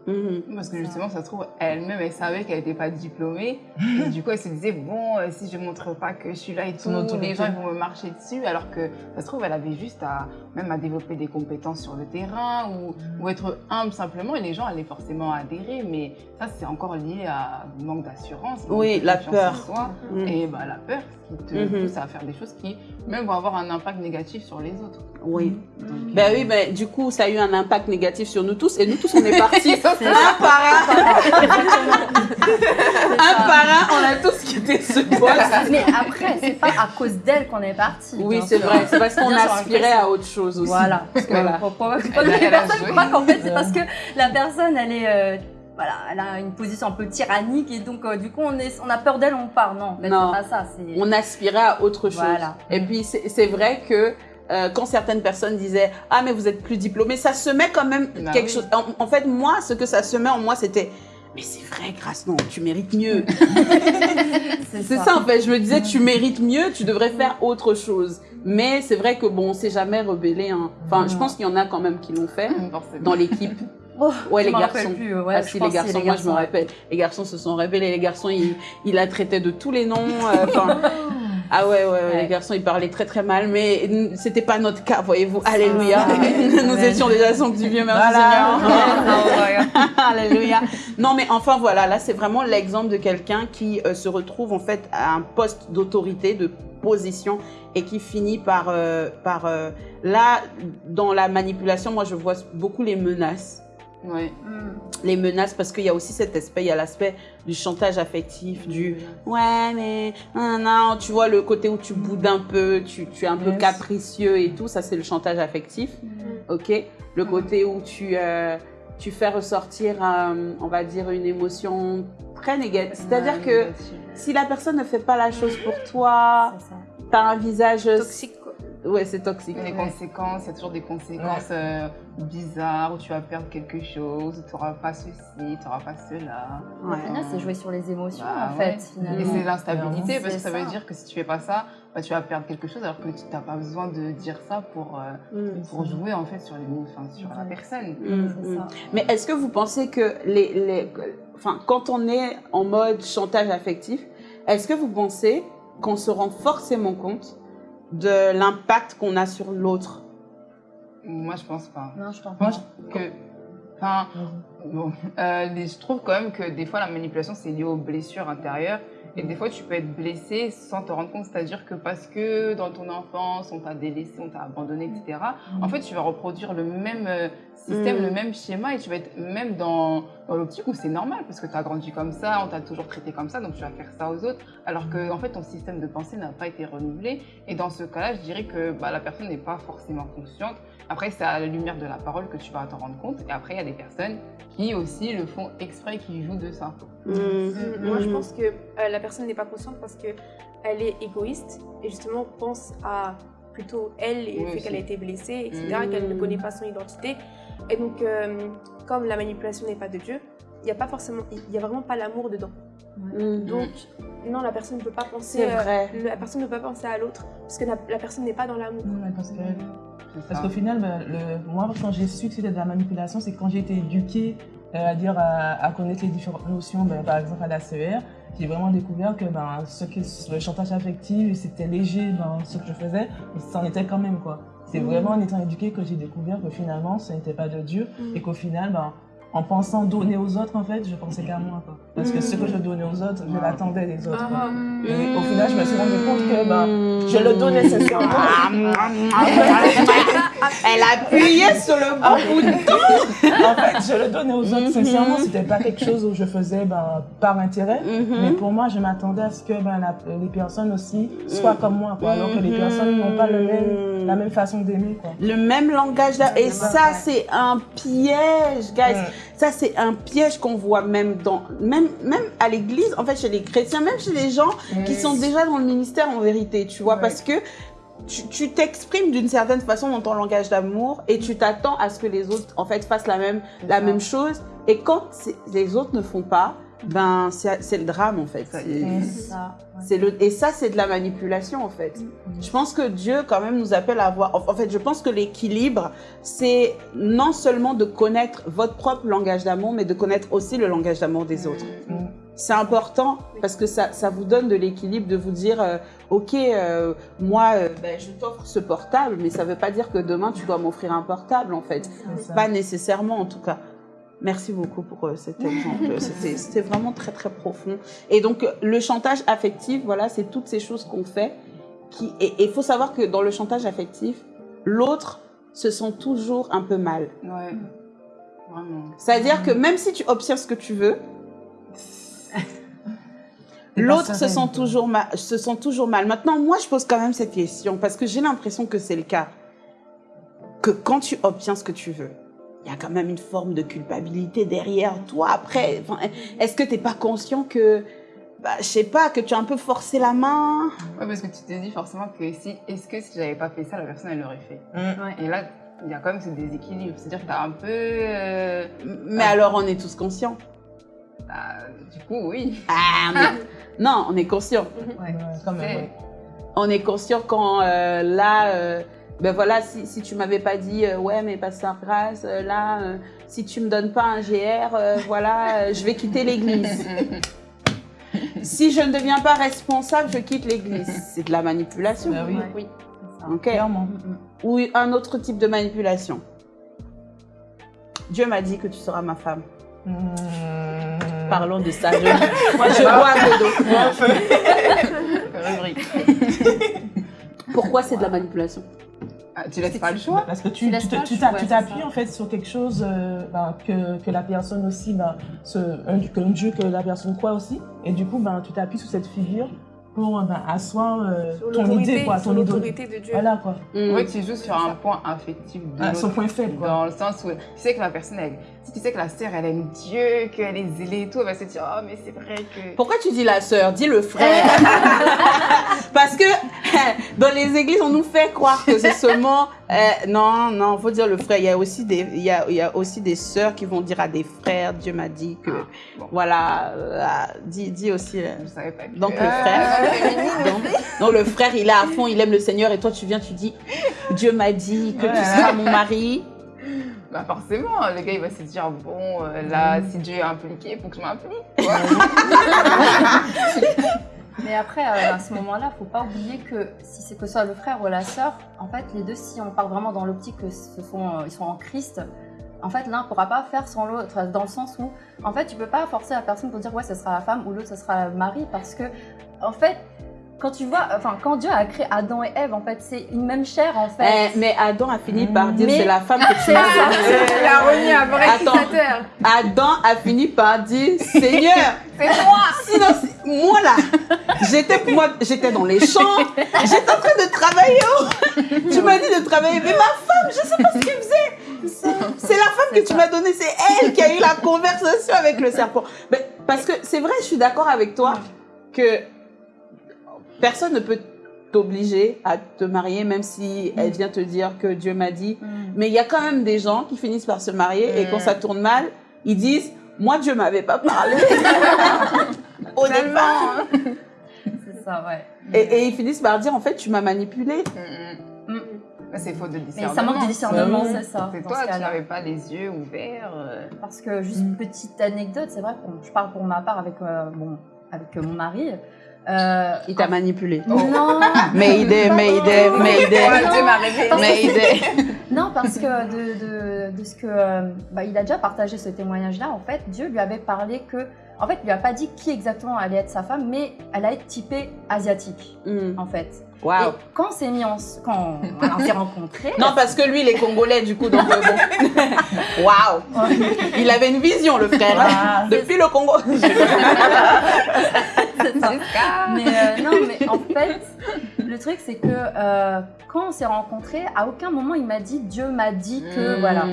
Mhm. Parce que justement, ça se trouve, elle-même, elle savait qu'elle n'était pas diplômée. Et du coup, elle se disait, bon, euh, si je ne montre pas que je suis là et tout, les gens ils vont me marcher dessus. Alors que ça se trouve, elle avait juste à, même à développer des compétences sur le terrain ou, ou être humble simplement. Et les gens allaient forcément adhérer. Mais ça, c'est encore lié à manque d'assurance. Oui, la peur. soi. Mhm. Et bah, la peur qui te Mhm. pousse à faire des choses qui, même, vont avoir un impact négatif sur les autres. Oui. Donc, Ben oui, ben du coup, ça a eu un impact négatif sur nous tous et nous tous, on est partis un ça. par un, un ça. par un, on a tous quitté ce poste. Mais après, c'est pas à cause d'elle qu'on est parti. Oui, c'est vrai, c'est parce qu'on aspirait à autre chose aussi. Voilà. Parce que Voilà. Elle pas a- que les personnes croient qu'en fait c'est parce que la personne elle est euh, voilà, elle a une position un peu tyrannique et donc euh, du coup on est on a peur d'elle, on part. Non, c'est pas ça. On aspirait à autre chose. Voilà. Et puis, c'est vrai que euh, quand certaines personnes disaient « Ah, mais vous êtes plus diplômé », ça semait quand même Bah quelque oui. chose. En, en fait, moi, ce que ça semait en moi, c'était « Mais c'est vrai, Grâce, non, tu mérites mieux. » C'est ça. en fait. Je me disais, tu mérites mieux, tu devrais faire autre chose. Mais c'est vrai que bon, on s'est jamais rebellé. hein. Enfin, je pense qu'il y en a quand même qui l'ont fait dans l'équipe. Oh, Ouais, les garçons. plus, ouais, ah je si, les garçons, moi je me rappelle. Les garçons se sont rebellés. Les garçons, ils, ils la traitaient de tous les noms. euh, enfin, ah ouais, ouais, ouais, les garçons, ils parlaient très très mal. Mais c'était pas notre cas, voyez-vous. Alléluia. Ah, ouais. Nous étions déjà sanctifiés, merci Voilà. Seigneur. Alléluia. Non, mais enfin voilà, là c'est vraiment l'exemple de quelqu'un qui euh, se retrouve en fait à un poste d'autorité, de position et qui finit par, euh, par euh, là, dans la manipulation, moi je vois beaucoup les menaces. Ouais. Hmm. Les menaces, parce qu'il y a aussi cet aspect, il y a l'aspect du chantage affectif, du ouais, mais non, non, tu vois, le côté où tu boudes un peu, tu, tu es un peu capricieux et tout, ça c'est le chantage affectif, ok? Le côté où tu, euh, tu fais ressortir, euh, on va dire, une émotion très négatif. C'est-à-dire Ouais, que si la personne ne fait pas la chose pour toi, ça. t'as un visage... Toxique. Ouais, c'est toxique. Les conséquences, il y a toujours des conséquences euh, bizarres où tu vas perdre quelque chose, tu n'auras pas ceci, tu n'auras pas cela. Au Ouais. final, c'est jouer sur les émotions, Bah, en ouais. fait, finalement. Et c'est l'instabilité parce que ça, veut dire que si tu fais pas ça, bah, tu vas perdre quelque chose alors que tu n'as pas besoin de dire ça pour, euh, Mm. pour jouer en fait sur, les, enfin, sur la personne. Mm, mm. ça. Mais est-ce que vous pensez que les, les, enfin, quand on est en mode chantage affectif, est-ce que vous pensez qu'on se rend forcément compte de l'impact qu'on a sur l'autre Moi, je pense pas. Non, je t'en Moi, prie. je, que, enfin, bon, euh, je trouve quand même que des fois la manipulation c'est lié aux blessures intérieures et des fois tu peux être blessé sans te rendre compte, c'est-à-dire que parce que dans ton enfance on t'a délaissé, on t'a abandonné, etc. En fait, tu vas reproduire le même euh, système, le même schéma et tu vas être même dans, dans l'optique où c'est normal parce que tu as grandi comme ça, on t'a toujours traité comme ça, donc tu vas faire ça aux autres alors que en fait ton système de pensée n'a pas été renouvelé et dans ce cas-là, je dirais que bah, la personne n'est pas forcément consciente. Après, c'est à la lumière de la parole que tu vas t'en rendre compte. Et après, il y a des personnes qui aussi le font exprès, qui jouent de ça. Mm. Moi, je pense que euh, la personne n'est pas consciente parce que elle est égoïste et justement pense à plutôt elle et le Oui, fait qu'elle a été blessée, etc., qu'elle ne connaît pas son identité. Et donc, euh, comme la manipulation n'est pas de Dieu, il n'y a pas forcément, il y a vraiment pas l'amour dedans. Mm. Donc, non, la personne ne peut pas penser, euh, la personne ne peut pas penser à l'autre parce que la, la personne n'est pas dans l'amour. Parce ça. qu'au final, le- moi, quand j'ai su que c'était de la manipulation, c'est quand j'ai été éduquée euh, à dire à, à connaître les différentes notions, ben, par exemple à la CER, j'ai vraiment découvert que ben, ce que le chantage affectif, c'était léger dans ce que je faisais, mais c'en était quand même quoi. C'est vraiment en étant éduquée que j'ai découvert que finalement, ce n'était pas de Dieu Mhm. et qu'au final, ben, en pensant donner aux autres, en fait, je pensais qu'à moi. Quoi. Parce que ce que je donnais aux autres, je l'attendais des autres. quoi. Ah, Et au final, je me suis rendu compte que ben, je le donnais sincèrement. Elle appuyait sur le bon bouton. en fait, je le donnais aux autres. Mhm. Sincèrement, c'était pas quelque chose où je faisais ben, par intérêt. Mais Mhm. pour moi, je m'attendais à ce que ben, la- les personnes aussi soient Mhm. comme moi, quoi, alors que les personnes n'ont pas le même, la même façon d'aimer. Le même langage. d'a- Et ça, c'est un piège, guys. Ouais. Ça, c'est un piège qu'on voit même dans, même, même à l'église, en fait, chez les chrétiens, même chez les gens qui sont déjà dans le ministère en vérité, tu vois, parce que tu t'exprimes d'une certaine façon dans ton langage d'amour et tu t'attends à ce que les autres, en fait, fassent la même, la même chose. Et quand les autres ne font pas, ben, c'est le drame, en fait. C'est- Mm. Le, et ça, c'est de la manipulation, en fait. Je pense que Dieu, quand même, nous appelle à avoir. En en fait, je pense que l'équilibre, c'est non seulement de connaître votre propre langage d'amour, mais de connaître aussi le langage d'amour des autres. Mm. C'est important parce que ça, ça vous donne de l'équilibre de vous dire euh, Ok, euh, moi, euh, ben, je t'offre ce portable, mais ça ne veut pas dire que demain, tu dois m'offrir un portable, en fait. Pas nécessairement, en tout cas. Merci beaucoup pour cet exemple. C'était vraiment très, très profond. Et donc, le chantage affectif, voilà, c'est toutes ces choses qu'on fait. Qui... Et il faut savoir que dans le chantage affectif, l'autre se sent toujours un peu mal. Ouais. C'est-à-dire que même si tu obtiens ce que tu veux, l'autre se sent, toujours mal, se sent toujours mal. Maintenant, moi, je pose quand même cette question parce que j'ai l'impression que c'est le cas. Que quand tu obtiens ce que tu veux, il y a quand même une forme de culpabilité derrière toi. Après, est-ce que tu n'es pas conscient que, bah, je sais pas, que tu as un peu forcé la main? Ouais, parce que tu te dis forcément que si, est-ce que si j'avais pas fait ça, la personne elle l'aurait fait? Mm. Et là, il y a quand même ce déséquilibre. C'est-à-dire que t'as un peu. euh, Mais alors, on est tous conscients. Bah, du coup, oui. Ah, mais- non, on est conscient. Ouais, quand même, C'est- ouais. on est conscient quand euh, là, euh, ben voilà, si, si tu m'avais pas dit, euh, ouais, mais pasteur Grâce, euh, là, euh, si tu me donnes pas un GR, euh, voilà, euh, je vais quitter l'église. si je ne deviens pas responsable, je quitte l'église. C'est de la manipulation. Bah oui. Oui. Clairement. Ou un autre type de manipulation. Dieu m'a dit que tu seras ma femme. Mm. Parlons de ça. Je, moi, je bois un peu. Pourquoi c'est de la manipulation Ah, tu laisses pas le choix. Parce que Tu t'appuies en fait sur quelque chose euh, ben, que, que la personne aussi, ce, un, que un Dieu que la personne croit aussi. Et du coup, ben, tu t'appuies sur cette figure pour ben, asseoir euh, ton l'autorité idée, quoi, ton l'autorité de Dieu. Voilà quoi. Mm. Ouais, tu joues sur un point affectif de Ah, son point faible quoi. Dans le sens où tu sais que la personne, elle, si tu sais que la sœur, elle aime Dieu, qu'elle est zélée et tout, elle va se dire, oh, mais c'est vrai que. Pourquoi tu dis la sœur? Dis le frère. Parce que dans les églises, on nous fait croire que c'est seulement. euh, non, non, faut dire le frère. Il y a aussi des, il y a, il y a aussi des sœurs qui vont dire à des frères. Dieu m'a dit que, Ah, bon. voilà, euh, dis, dis aussi. euh, Je savais pas que. Donc le Euh, frère, donc, donc le frère, il est à fond, il aime le Seigneur, et toi tu viens, tu dis, Dieu m'a dit que tu seras mon mari. Bah forcément, le gars il va se dire bon euh, là si Dieu est impliqué, il faut que je m'implique. quoi. Mais après, euh, à ce moment-là, faut pas oublier que si c'est que ce soit le frère ou la sœur, en fait, les deux, si on part vraiment dans l'optique que ce sont, euh, ils sont en Christ, en fait, l'un pourra pas faire sans l'autre, dans le sens où, en fait, tu peux pas forcer la personne pour dire ouais, ce sera la femme ou l'autre, ce sera le mari, parce que, en fait, quand tu vois, enfin, quand Dieu a créé Adam et Ève, en fait, c'est une même chair, en fait. Eh, mais Adam a fini par dire, Mais- c'est la femme que tu m'as donnée. La remis à vrai Attends. Adam a fini par dire, Seigneur, C'est moi. sinon, c'est- moi là, j'étais moi, j'étais dans les champs, j'étais en train de travailler. oh. Tu m'as dit de travailler, mais ma femme, je sais pas ce qu'elle faisait. C'est la femme que tu m'as donnée, c'est elle qui a eu la conversation avec le serpent. Mais, parce que c'est vrai, je suis d'accord avec toi que personne ne peut t'obliger à te marier, même si elle vient te dire que Dieu m'a dit. Mm. Mais il y a quand même des gens qui finissent par se marier et quand Mm. ça tourne mal, ils disent Moi, Dieu m'avait pas parlé. Au départ. C'est ça, ouais. Et, et ils finissent par dire En fait, tu m'as manipulé. Mm, mm. Mais C'est faute de Mais discernement. ça manque de discernement, Ouais. c'est ça. C'est toi, ce tu n'avais pas les yeux ouverts. euh. Parce que, juste Mm. petite anecdote, c'est vrai, bon, je parle pour ma part avec, euh, bon, avec euh, mon mari. Euh, Il t'a manipulé. Mais idée. Ouais, non. Dieu m'a révélé. Mais idée. non, parce que de, de, de ce que. euh, bah, il a déjà partagé ce témoignage-là. En fait, Dieu lui avait parlé que. En fait, il lui a pas dit qui exactement allait être sa femme, mais elle allait être typée asiatique, Hmm. en fait. Et quand on s'est mis en, quand on, s'est rencontrés, Non, parce que lui, il est congolais, du coup, donc euh, bon. Waouh. Il avait une vision, le frère. Ah. Depuis le Congo. c'est ça. Mais euh, non, mais en fait, le truc c'est que euh, quand on s'est rencontrés, à aucun moment il m'a dit Dieu m'a dit que Mm. voilà.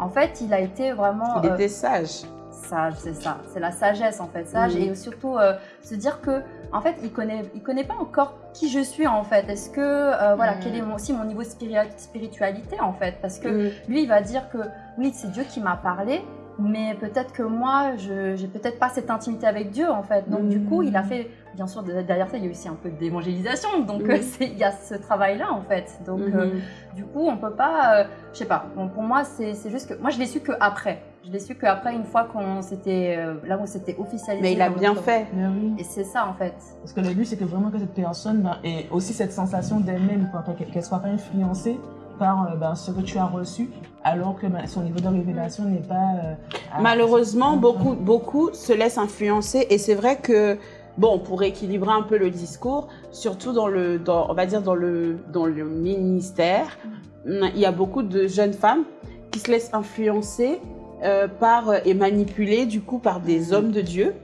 En fait, il a été vraiment Il euh, était sage. Sage, c'est ça. C'est la sagesse en fait, sage Mm. et surtout euh, se dire que en fait, il connaît, il connaît pas encore qui je suis en fait. Est-ce que euh, voilà, Mm. quel est mon- aussi mon niveau de spiri- spiritualité en fait, parce que Hmm. lui, il va dire que oui, c'est Dieu qui m'a parlé, mais peut-être que moi, je j'ai peut-être pas cette intimité avec Dieu en fait. Donc du coup, il a fait, bien sûr, de- derrière ça, il y a aussi un peu d'évangélisation. Donc euh, il y a ce travail-là en fait. Donc euh, Mhm. du coup, on peut pas, euh, je sais pas. Bon, pour moi, c'est juste que moi, je l'ai su que après. Je l'ai su que après, une fois qu'on s'était euh, là où c'était officialisé. Mais il a bien fait. Mais oui. Et c'est ça en fait. Parce que le but, c'est que vraiment que cette personne ben, ait aussi cette sensation d'elle-même, qu'elle soit pas influencée par euh, ben, ce que tu as reçu, alors que ben, son niveau de révélation n'est pas. euh, Malheureusement, beaucoup, beaucoup se laissent influencer et c'est vrai que, bon, pour équilibrer un peu le discours, surtout dans le, dans, on va dire dans le, dans le ministère, il y a beaucoup de jeunes femmes qui se laissent influencer euh, par euh, et manipuler du coup par des hommes de Dieu.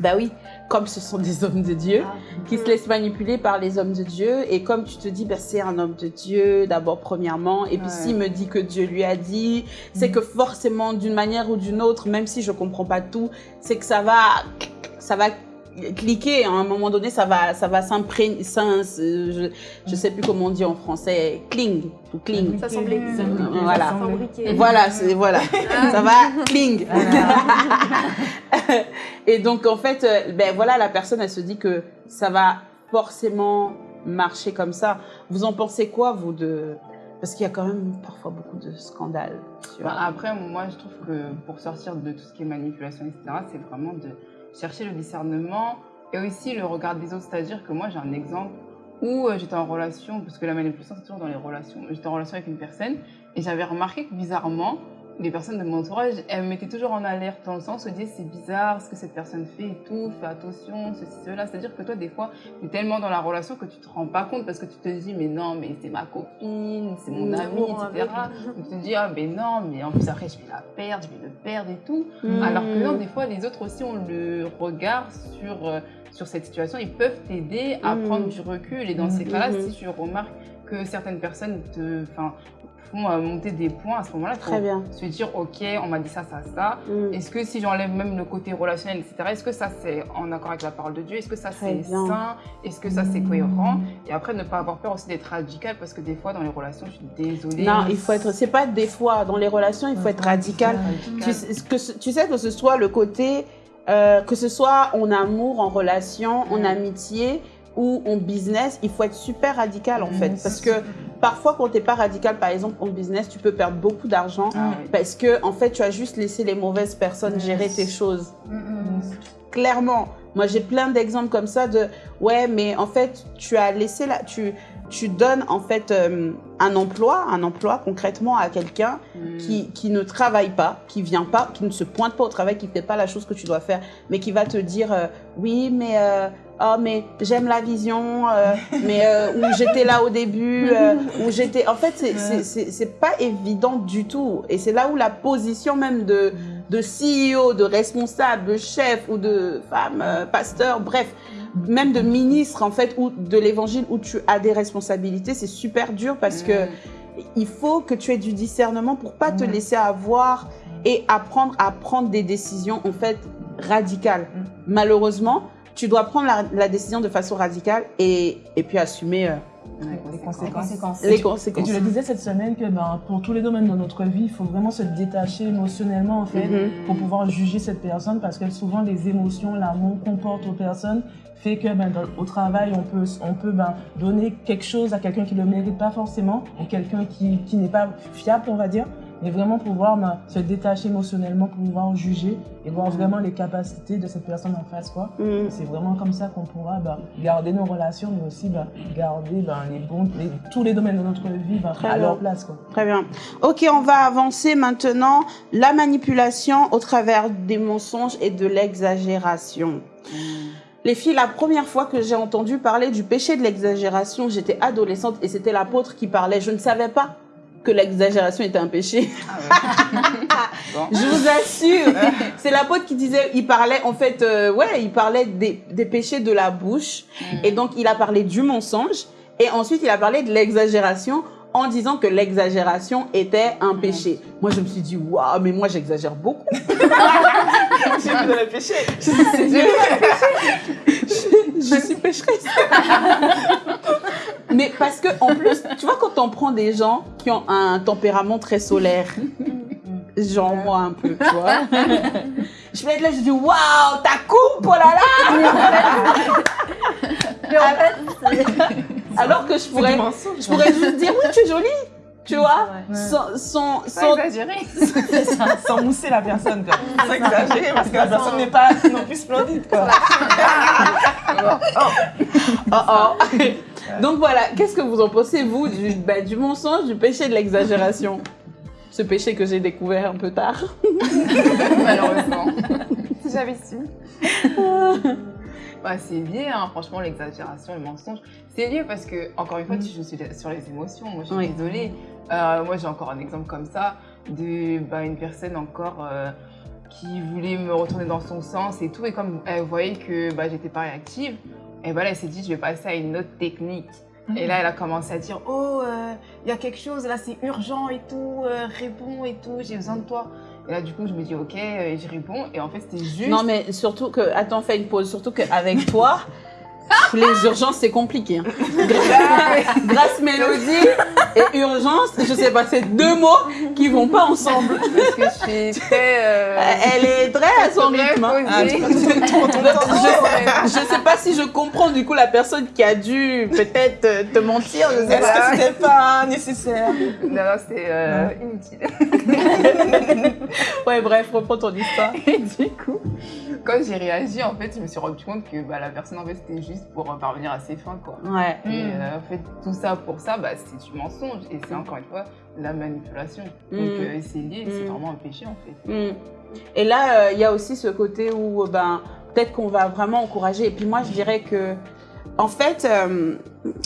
Bah oui, comme ce sont des hommes de Dieu Ah, qui se laissent manipuler par les hommes de Dieu. Et comme tu te dis, ben, c'est un homme de Dieu, d'abord, premièrement. Et puis, s'il me dit que Dieu lui a dit, c'est que forcément, d'une manière ou d'une autre, même si je comprends pas tout, c'est que ça va, ça va cliquer. À un moment donné, ça va, ça va s'imprégner. Je, je sais plus comment on dit en français. Cling. Ou cling. Ça semblait Voilà. ça. Voilà, c'est, voilà. ça va cling. Et donc, en fait, euh, ben voilà, la personne, elle se dit que ça va forcément marcher comme ça. Vous en pensez quoi, vous, de... Parce qu'il y a quand même parfois beaucoup de scandales. sur- Bah, après, moi, je trouve que pour sortir de tout ce qui est manipulation, etc., c'est vraiment de chercher le discernement et aussi le regard des autres. C'est-à-dire que moi, j'ai un exemple où euh, j'étais en relation, parce que la manipulation, c'est toujours dans les relations. J'étais en relation avec une personne et j'avais remarqué que bizarrement, les personnes de mon entourage, elles me mettaient toujours en alerte dans le sens où disaient c'est bizarre ce que cette personne fait et tout, fais attention, ceci, cela. C'est-à-dire que toi, des fois, tu es tellement dans la relation que tu te rends pas compte parce que tu te dis mais non, mais c'est ma copine, c'est mon ami, etc. Donc tu te dis, ah ben non, mais en plus après je vais la perdre, je vais le perdre et tout. Mm. Alors que non, des fois les autres aussi ont le regard sur, euh, sur cette situation, ils peuvent t'aider à Mm. prendre du recul. Et dans ces cas-là, si tu remarques que certaines personnes te font euh, monter des points à ce moment-là. Très bien. Se dire, ok, on m'a dit ça, ça, ça. Mm. Est-ce que si j'enlève même le côté relationnel, etc., est-ce que ça c'est en accord avec la parole de Dieu? Est-ce que ça c'est sain? Est-ce que ça c'est cohérent? Et après, ne pas avoir peur aussi d'être radical parce que des fois, dans les relations, je suis désolée. Non, il faut être. C'est pas des fois dans les relations, il faut être radical. Tu, sais- que, ce- tu sais que ce soit le côté, euh, que ce soit en amour, en relation, en amitié ou en business, il faut être super radical en Mm, fait. Parce que parfois, quand t'es pas radical, par exemple en business, tu peux perdre beaucoup d'argent Ah oui. parce que en fait, tu as juste laissé les mauvaises personnes Yes. gérer tes choses. Mm, mm. Clairement, moi j'ai plein d'exemples comme ça de ouais, mais en fait, tu as laissé la, tu tu donnes en fait euh, un emploi, un emploi concrètement à quelqu'un Mm. qui, qui ne travaille pas, qui vient pas, qui ne se pointe pas au travail, qui fait pas la chose que tu dois faire, mais qui va te dire euh, oui, mais euh, oh, mais j'aime la vision, euh, mais euh, où j'étais là au début, euh, où j'étais. En fait, c'est pas évident du tout, et c'est là où la position même de de CEO, de responsable, de chef ou de femme, pasteur, bref, même de ministre en fait ou de l'évangile où tu as des responsabilités, c'est super dur parce que Mm. il faut que tu aies du discernement pour pas te laisser avoir et apprendre à prendre des décisions en fait radicales. Mhm. Malheureusement, tu dois prendre la, la décision de façon radicale et, et puis assumer euh, Les Les conséquences. conséquences. Conséquences. les Et tu le disais cette semaine que ben, pour tous les domaines de notre vie, il faut vraiment se détacher émotionnellement en fait Mhm. pour pouvoir juger cette personne parce que souvent les émotions, l'amour qu'on porte aux personnes fait que ben, dans- au travail on peut, on peut ben, donner quelque chose à quelqu'un qui ne le mérite pas forcément ou quelqu'un qui, qui n'est pas fiable on va dire. Mais vraiment pouvoir ben, se détacher émotionnellement pour pouvoir juger et voir vraiment les capacités de cette personne en face. quoi. Mhm. C'est vraiment comme ça qu'on pourra ben, garder nos relations, mais aussi ben, garder les bons, les- tous les domaines de notre vie à bien. leur place. Quoi. Très bien. Ok, on va avancer maintenant. La manipulation au travers des mensonges et de l'exagération. Mm. Les filles, la première fois que j'ai entendu parler du péché de l'exagération, j'étais adolescente et c'était l'apôtre qui parlait. Je ne savais pas que l'exagération était un péché. Ah ouais. Je vous assure, c'est l'apôtre qui disait, il parlait en fait, euh, ouais, il parlait des, des péchés de la bouche et donc il a parlé du mensonge et ensuite il a parlé de l'exagération en disant que l'exagération était un péché. Moi je me suis dit, waouh, mais moi j'exagère beaucoup. J'ai vu le péché. je suis pécheresse. Mais parce que en plus, tu vois, quand on prend des gens qui ont un tempérament très solaire, genre moi un peu, tu vois. Je vais être là, je dis waouh, ta coupe, oh là là. Mais en fait, Alors que je pourrais, mensonge. je pourrais juste dire oui, tu es jolie, tu vois. Ouais. Sans, sans, Pas sans- exagéré. Sans mousser la personne. Quoi. Sans exagérer parce que la personne n'est pas non plus splendide. Quoi. Oh, oh. Donc voilà, qu'est-ce que vous en pensez, vous, du, bah, du mensonge, du péché de l'exagération? Ce péché que j'ai découvert un peu tard. Malheureusement. Si j'avais su. Bah, c'est lié, hein, franchement, l'exagération, le mensonge. C'est lié parce que, encore une fois, je suis sur les émotions. Moi, je suis Oui. désolée. Euh, moi, j'ai encore un exemple comme ça de bah, une personne encore euh, qui voulait me retourner dans son sens et tout. Et comme elle voyait que bah, j'étais pas réactive, et voilà, elle s'est dit, je vais passer à une autre technique. Et là, elle a commencé à dire, oh, euh, il y a quelque chose, là, c'est urgent et tout, euh, réponds et tout, j'ai besoin de toi. Et là, du coup, je me dis, ok, euh, je réponds. Et en fait, c'était juste. Non, mais surtout que, attends, fais une pause, surtout qu'avec toi, les urgences, c'est compliqué. hein. Grâce, grâce mélodie et urgence, je sais pas, c'est deux mots qui vont pas ensemble. Parce que je suis très. euh, Elle est très à son rythme. hein. posée. Je sais pas si je comprends du coup la personne qui a dû peut-être euh, te mentir, je sais Est-ce pas. que c'était pas nécessaire? Non, non, c'est euh, inutile. Ouais, bref, reprends ton histoire. Et du coup, quand j'ai réagi, en fait, je me suis rendu compte que bah, la personne, en fait, c'était juste pour parvenir à ses fins, quoi. Ouais. Et Mm. euh, en fait, tout ça pour ça, bah, c'est du mensonge. Et c'est encore une fois la manipulation. Donc, Mm. euh, c'est lié, c'est Mm. vraiment un péché, en fait. Mm. Et là, euh, il y a aussi ce côté où euh, ben, peut-être qu'on va vraiment encourager. Et puis moi, je dirais que, en fait, euh,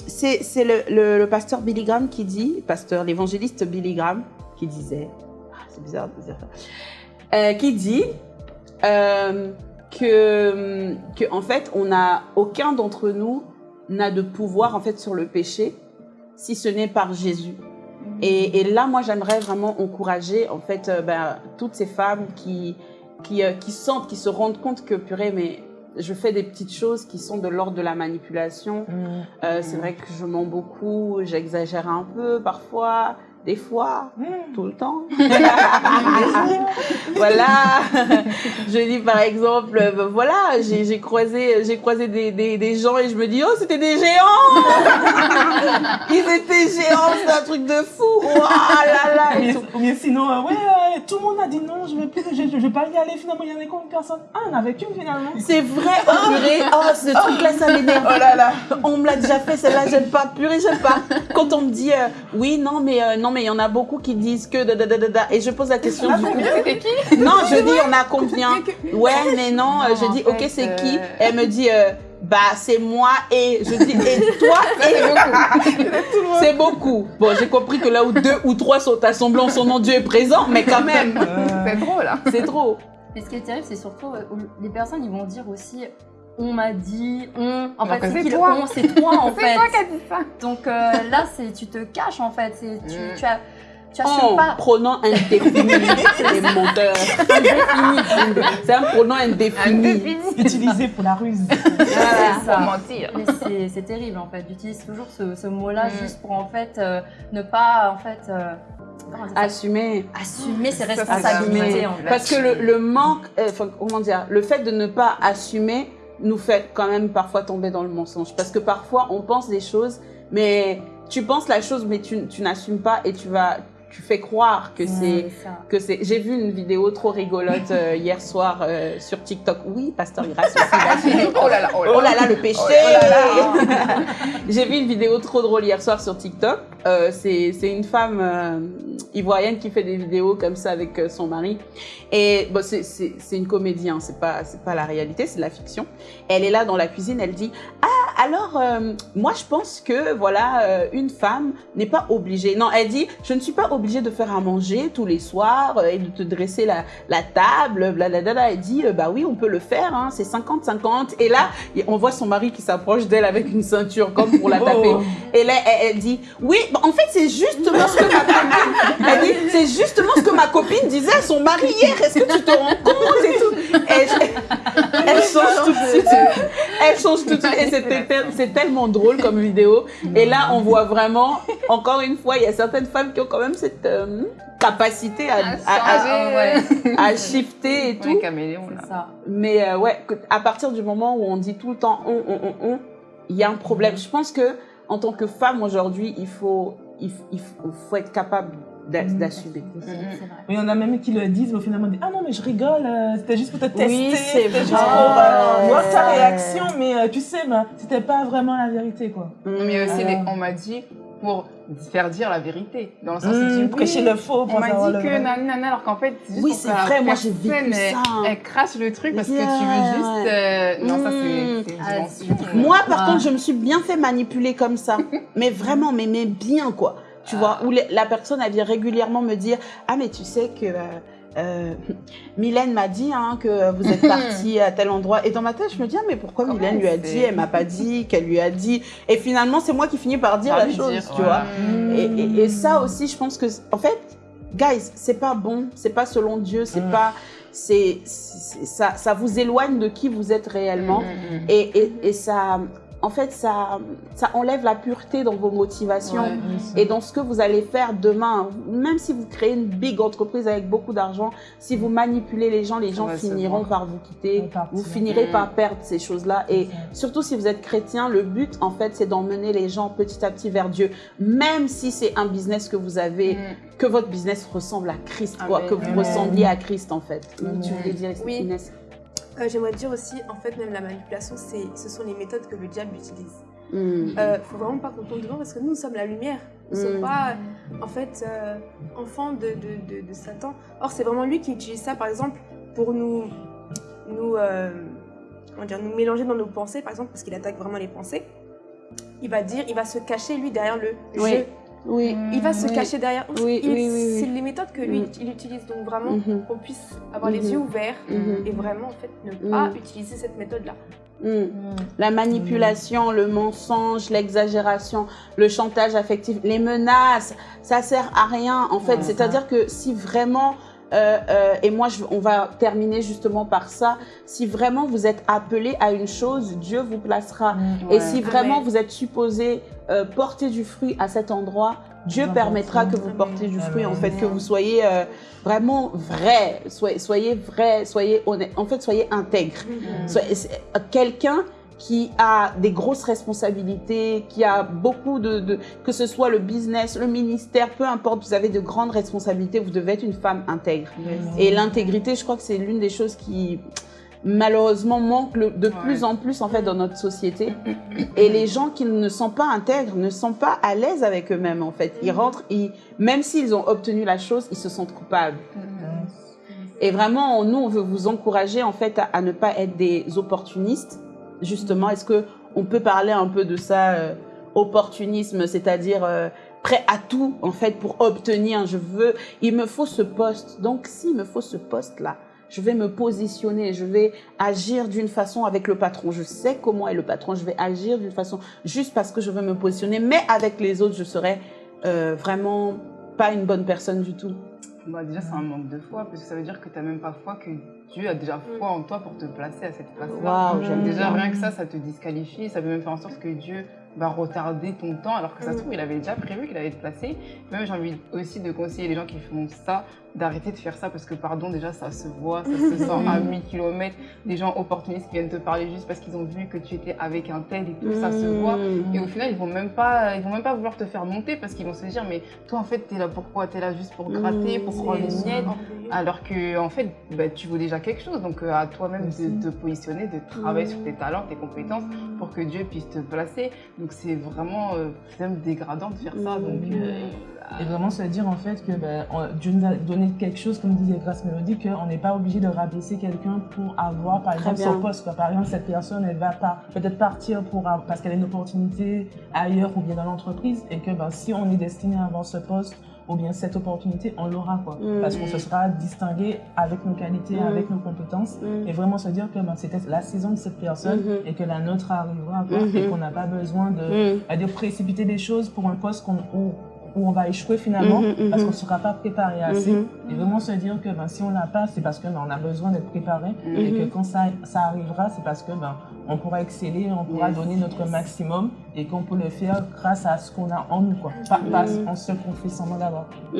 c'est c'est le, le- le pasteur Billy Graham qui dit, pasteur, l'évangéliste Billy Graham, qui disait, ah, c'est bizarre de dire ça, euh, qui dit euh, que, que, en fait, on a aucun d'entre nous n'a de pouvoir en fait sur le péché si ce n'est par Jésus. Et, et là, moi, j'aimerais vraiment encourager, en fait, euh, ben, toutes ces femmes qui, qui, euh, qui sentent, qui se rendent compte que, purée, mais je fais des petites choses qui sont de l'ordre de la manipulation. Euh, c'est vrai que je mens beaucoup, j'exagère un peu parfois, des fois, tout le temps. voilà. je dis par exemple, euh, ben voilà, j'ai croisé, j'ai croisé des, des, des gens et je me dis, oh, c'était des géants Ils étaient géants, c'est un truc de fou Oh là là et Mais, tout. mais sinon, euh, ouais, euh, tout le monde a dit non, je vais plus, je, je vais pas y aller. Finalement, il y en a combien de personnes Ah, en avait qu'une finalement. C'est vrai, oh purée, oh, ce truc-là, ça m'énerve. Oh là là. On me l'a déjà fait, celle-là, j'aime pas. Purée, j'aime pas. Quand on me dit, euh, oui, non, mais non, mais il y en a beaucoup qui disent que da, da, da, da, da. et je pose la question du coup. C'était qui? Non, je dis, on a combien? Ouais, mais non, euh, je dis, ok, c'est euh, qui? Elle me dit, euh, bah, c'est moi et je dis, et toi et C'est beaucoup. Bon, j'ai compris que là où deux ou trois sont assemblés en son nom, Dieu est présent, mais quand même, C'est drôle, hein c'est trop. Mais ce qui est terrible, c'est surtout euh, les personnes ils vont dire aussi on m'a dit, on. En Alors fait, c'est c'est toi. on C'est toi en C'est fait. toi qui as dit ça Donc euh, là, c'est tu te caches en fait. C'est tu, Mm. tu as tu assumes En pas. pronom indéfini, les menteurs. C'est un pronom indéfini. Utilisé pour la ruse. Voilà, Pour ça. mentir. Mais c'est- c'est terrible en fait. J'utilise toujours ce, ce mot-là Mm. juste pour en fait euh, ne pas en fait euh, Assumer. assumer ses c'est responsabilités. assumer. en fait. Parce que le, le manque, euh, enfin, comment dire, le fait de ne pas assumer nous fait quand même parfois tomber dans le mensonge. Parce que parfois, on pense des choses, mais tu penses la chose, mais tu, tu n'assumes pas et tu vas, tu fais croire que c'est, que c'est. J'ai vu une vidéo trop rigolote euh, hier soir euh, sur TikTok. Oui, Pasteur Grace aussi. Oh là là, oh là Oh là. là le péché Oh. J'ai vu une vidéo trop drôle hier soir sur TikTok. Euh, c'est c'est une femme euh, ivoirienne qui fait des vidéos comme ça avec son mari. Et bon, c'est- une comédie, hein, c'est pas, c'est pas la réalité, c'est de la fiction. Elle est là dans la cuisine, elle dit Ah, alors, moi je pense que, voilà, une femme n'est pas obligée. Non, elle dit Je ne suis pas obligée de faire à manger tous les soirs euh, et de te dresser la, la table, blablabla. Elle dit euh, Bah oui, on peut le faire, hein, c'est 50-50. Et là, on voit son mari qui s'approche d'elle avec une ceinture comme pour la taper. Oh. Et là, elle, elle dit, oui, bah, en fait, c'est justement ce que ma copine, elle dit, c'est justement ce que ma copine disait à son mari hier. Est-ce que tu te rends compte et tout? Et je- Elle change tout de suite. Elle change tout de suite. Et c'est tellement drôle comme vidéo. Et là, on voit vraiment, encore une fois, il y a certaines femmes qui ont quand même cette euh, capacité à, à, à- changer. ouais. à shifter et tout. Ouais, caméléon, là. C'est ça. Mais euh, ouais, à partir du moment où on dit tout le temps on, on, on, on, il y a un problème. Je pense que en tant que femme aujourd'hui, il faut, il, faut, être capable Mhm. d'assumer. Il y en a même qui le disent, mais finalement, ah non, mais je rigole, euh, c'était juste pour te tester. Oui, c'était juste pour euh, voir ta réaction, mais euh, tu sais, bah, c'était pas vraiment la vérité, quoi. Mais aussi, Euh. on m'a dit pour faire dire la vérité. Dans le sens où Mmh, prêcher oui, le faux pour On m'a dit le que nanana, alors qu'en fait, c'est juste Oui, pour c'est vrai, moi, j'ai vécu ça. Elle, crache le truc parce que tu veux juste. euh, Non, ça, Mmh. c'est c'est une Ah. Moi, par Ah. contre, je me suis bien fait manipuler comme ça. mais vraiment, mais, mais bien, quoi. Tu vois, où la personne, elle vient régulièrement me dire Ah, mais tu sais que. euh, euh, Mylène m'a dit hein, que vous êtes parti à tel endroit. Et dans ma tête, je me dis, ah, mais pourquoi Comment Mylène lui a dit? Elle m'a pas dit, qu'elle lui a dit. Et finalement, c'est moi qui finis par dire la chose, dire, tu ouais. vois. Mmh. Et, et- et ça aussi, je pense que, en fait, guys, c'est pas bon, c'est pas selon Dieu, c'est Mm. pas, c'est, ça, ça vous éloigne de qui vous êtes réellement, Mmh, et, et, et ça, en fait, ça, ça enlève la pureté dans vos motivations. Ouais. Et dans ce que vous allez faire demain, même si vous créez une big entreprise avec beaucoup d'argent, si vous manipulez les gens, les gens finiront par vous quitter, vous finirez Mm. par perdre ces choses-là. Et surtout si vous êtes chrétien, le but en fait c'est d'emmener les gens petit à petit vers Dieu. Même si c'est un business que vous avez, Mmh. que votre business ressemble à Christ, quoi, Amen. que vous Amen. ressembliez à Christ en fait. Oui, tu Amen. voulais dire Oui. Euh, J'aimerais dire aussi, en fait, même la manipulation, ce sont les méthodes que le diable utilise. Mm. Euh, faut vraiment pas qu'on tombe devant parce que nous, nous sommes la lumière. Nous ne Mm. sommes pas, en fait, euh, enfants de, de, de, de Satan. Or, c'est vraiment lui qui utilise ça, par exemple, pour nous, nous, euh, comment dire, nous mélanger dans nos pensées, par exemple, parce qu'il attaque vraiment les pensées. Il va dire, il va se cacher, lui, derrière le Oui. jeu. Oui. Il va se Oui. cacher derrière. Oui, oui. C'est les méthodes que lui Mm. il utilise. Donc vraiment, Mhm. qu'on puisse avoir les Mhm. yeux ouverts Mhm. et vraiment en fait ne Mm. pas utiliser cette méthode-là. Mm. La manipulation, le mensonge, l'exagération, le chantage affectif, les menaces, ça sert à rien en fait. Ouais, C'est-à-dire que si vraiment, euh, euh, et moi je- on va terminer justement par ça, si vraiment vous êtes appelé à une chose, Dieu vous placera. Et Ouais. si vraiment Amen. vous êtes supposé euh, porter du fruit à cet endroit, Dieu permettra que vous portiez du fruit, en fait, que vous soyez euh, vraiment vrai, soyez, soyez vrai, soyez honnête, en fait, soyez intègre. Euh, Quelqu'un qui a des grosses responsabilités, qui a beaucoup de, de- que ce soit le business, le ministère, peu importe, vous avez de grandes responsabilités, vous devez être une femme intègre. Et l'intégrité, je crois que c'est l'une des choses qui malheureusement manque le- de Ouais. plus en plus en fait dans notre société. Et les gens qui ne sont pas intègres ne sont pas à l'aise avec eux-mêmes en fait. Ils rentrent, ils, même s'ils ont obtenu la chose, ils se sentent coupables. Et vraiment, nous, on veut vous encourager en fait à, à ne pas être des opportunistes. Justement, est-ce que on peut parler un peu de ça, euh, opportunisme, c'est-à-dire euh, prêt à tout en fait pour obtenir. Je veux, il me faut ce poste. Donc, s'il me faut ce poste-là, je vais me positionner, je vais agir d'une façon avec le patron. Je sais comment est le patron, je vais agir d'une façon juste parce que je veux me positionner. Mais avec les autres, je serai euh, vraiment pas une bonne personne du tout. Bah, déjà, c'est un manque de foi, parce que ça veut dire que tu n'as même pas foi que Dieu a déjà foi en toi pour te placer à cette place-là. J'aime Déjà, bien. rien que ça, ça te disqualifie. Ça peut même faire en sorte que Dieu va retarder ton temps, alors que ça se trouve, il avait déjà prévu qu'il allait te placer. Même, j'ai envie aussi de conseiller les gens qui font ça, d'arrêter de faire ça, parce que, pardon, déjà, ça se voit, ça se sent à 1000 km. Des gens opportunistes qui viennent te parler juste parce qu'ils ont vu que tu étais avec un tel et tout, ça se voit. Mmh. Et au final, ils vont même pas, ils vont même pas vouloir te faire monter parce qu'ils vont se dire, mais toi, en fait, t'es là pourquoi? T'es là juste pour gratter, Mmh, pour prendre les miettes. Alors que, en fait, bah, tu vaux déjà quelque chose. Donc, euh, à toi-même de te positionner, de travailler sur tes talents, tes compétences pour que Dieu puisse te placer. Donc, c'est vraiment euh, c'est même dégradant de faire ça. Donc, euh, Et vraiment se dire en fait que ben, Dieu nous a donné quelque chose, comme disait Grâce Mélodie, qu'on n'est pas obligé de rabaisser quelqu'un pour avoir par exemple son poste. quoi. Par exemple, cette personne, elle va pas peut-être partir pour, parce qu'elle a une opportunité ailleurs ou bien dans l'entreprise et que ben, si on est destiné à avoir ce poste ou bien cette opportunité, on l'aura quoi. Mm. Parce qu'on se sera distingué avec nos qualités, Mm. avec nos compétences Mm. et vraiment se dire que ben, c'était la saison de cette personne Mhm. et que la nôtre arrivera quoi, et qu'on n'a pas besoin de de précipiter des choses pour un poste qu'on- où, où on va échouer finalement Mhm, mhm. parce qu'on ne sera pas préparé assez. Mhm. Et vraiment se dire que ben, si on l'a pas, c'est parce que ben, on a besoin d'être préparé et que quand ça, ça arrivera, c'est parce que ben, on pourra exceller, on pourra Yes, donner notre maximum et qu'on peut le faire grâce à ce qu'on a en nous, quoi. Pas, pas en fait semblant d'avoir. Mmh.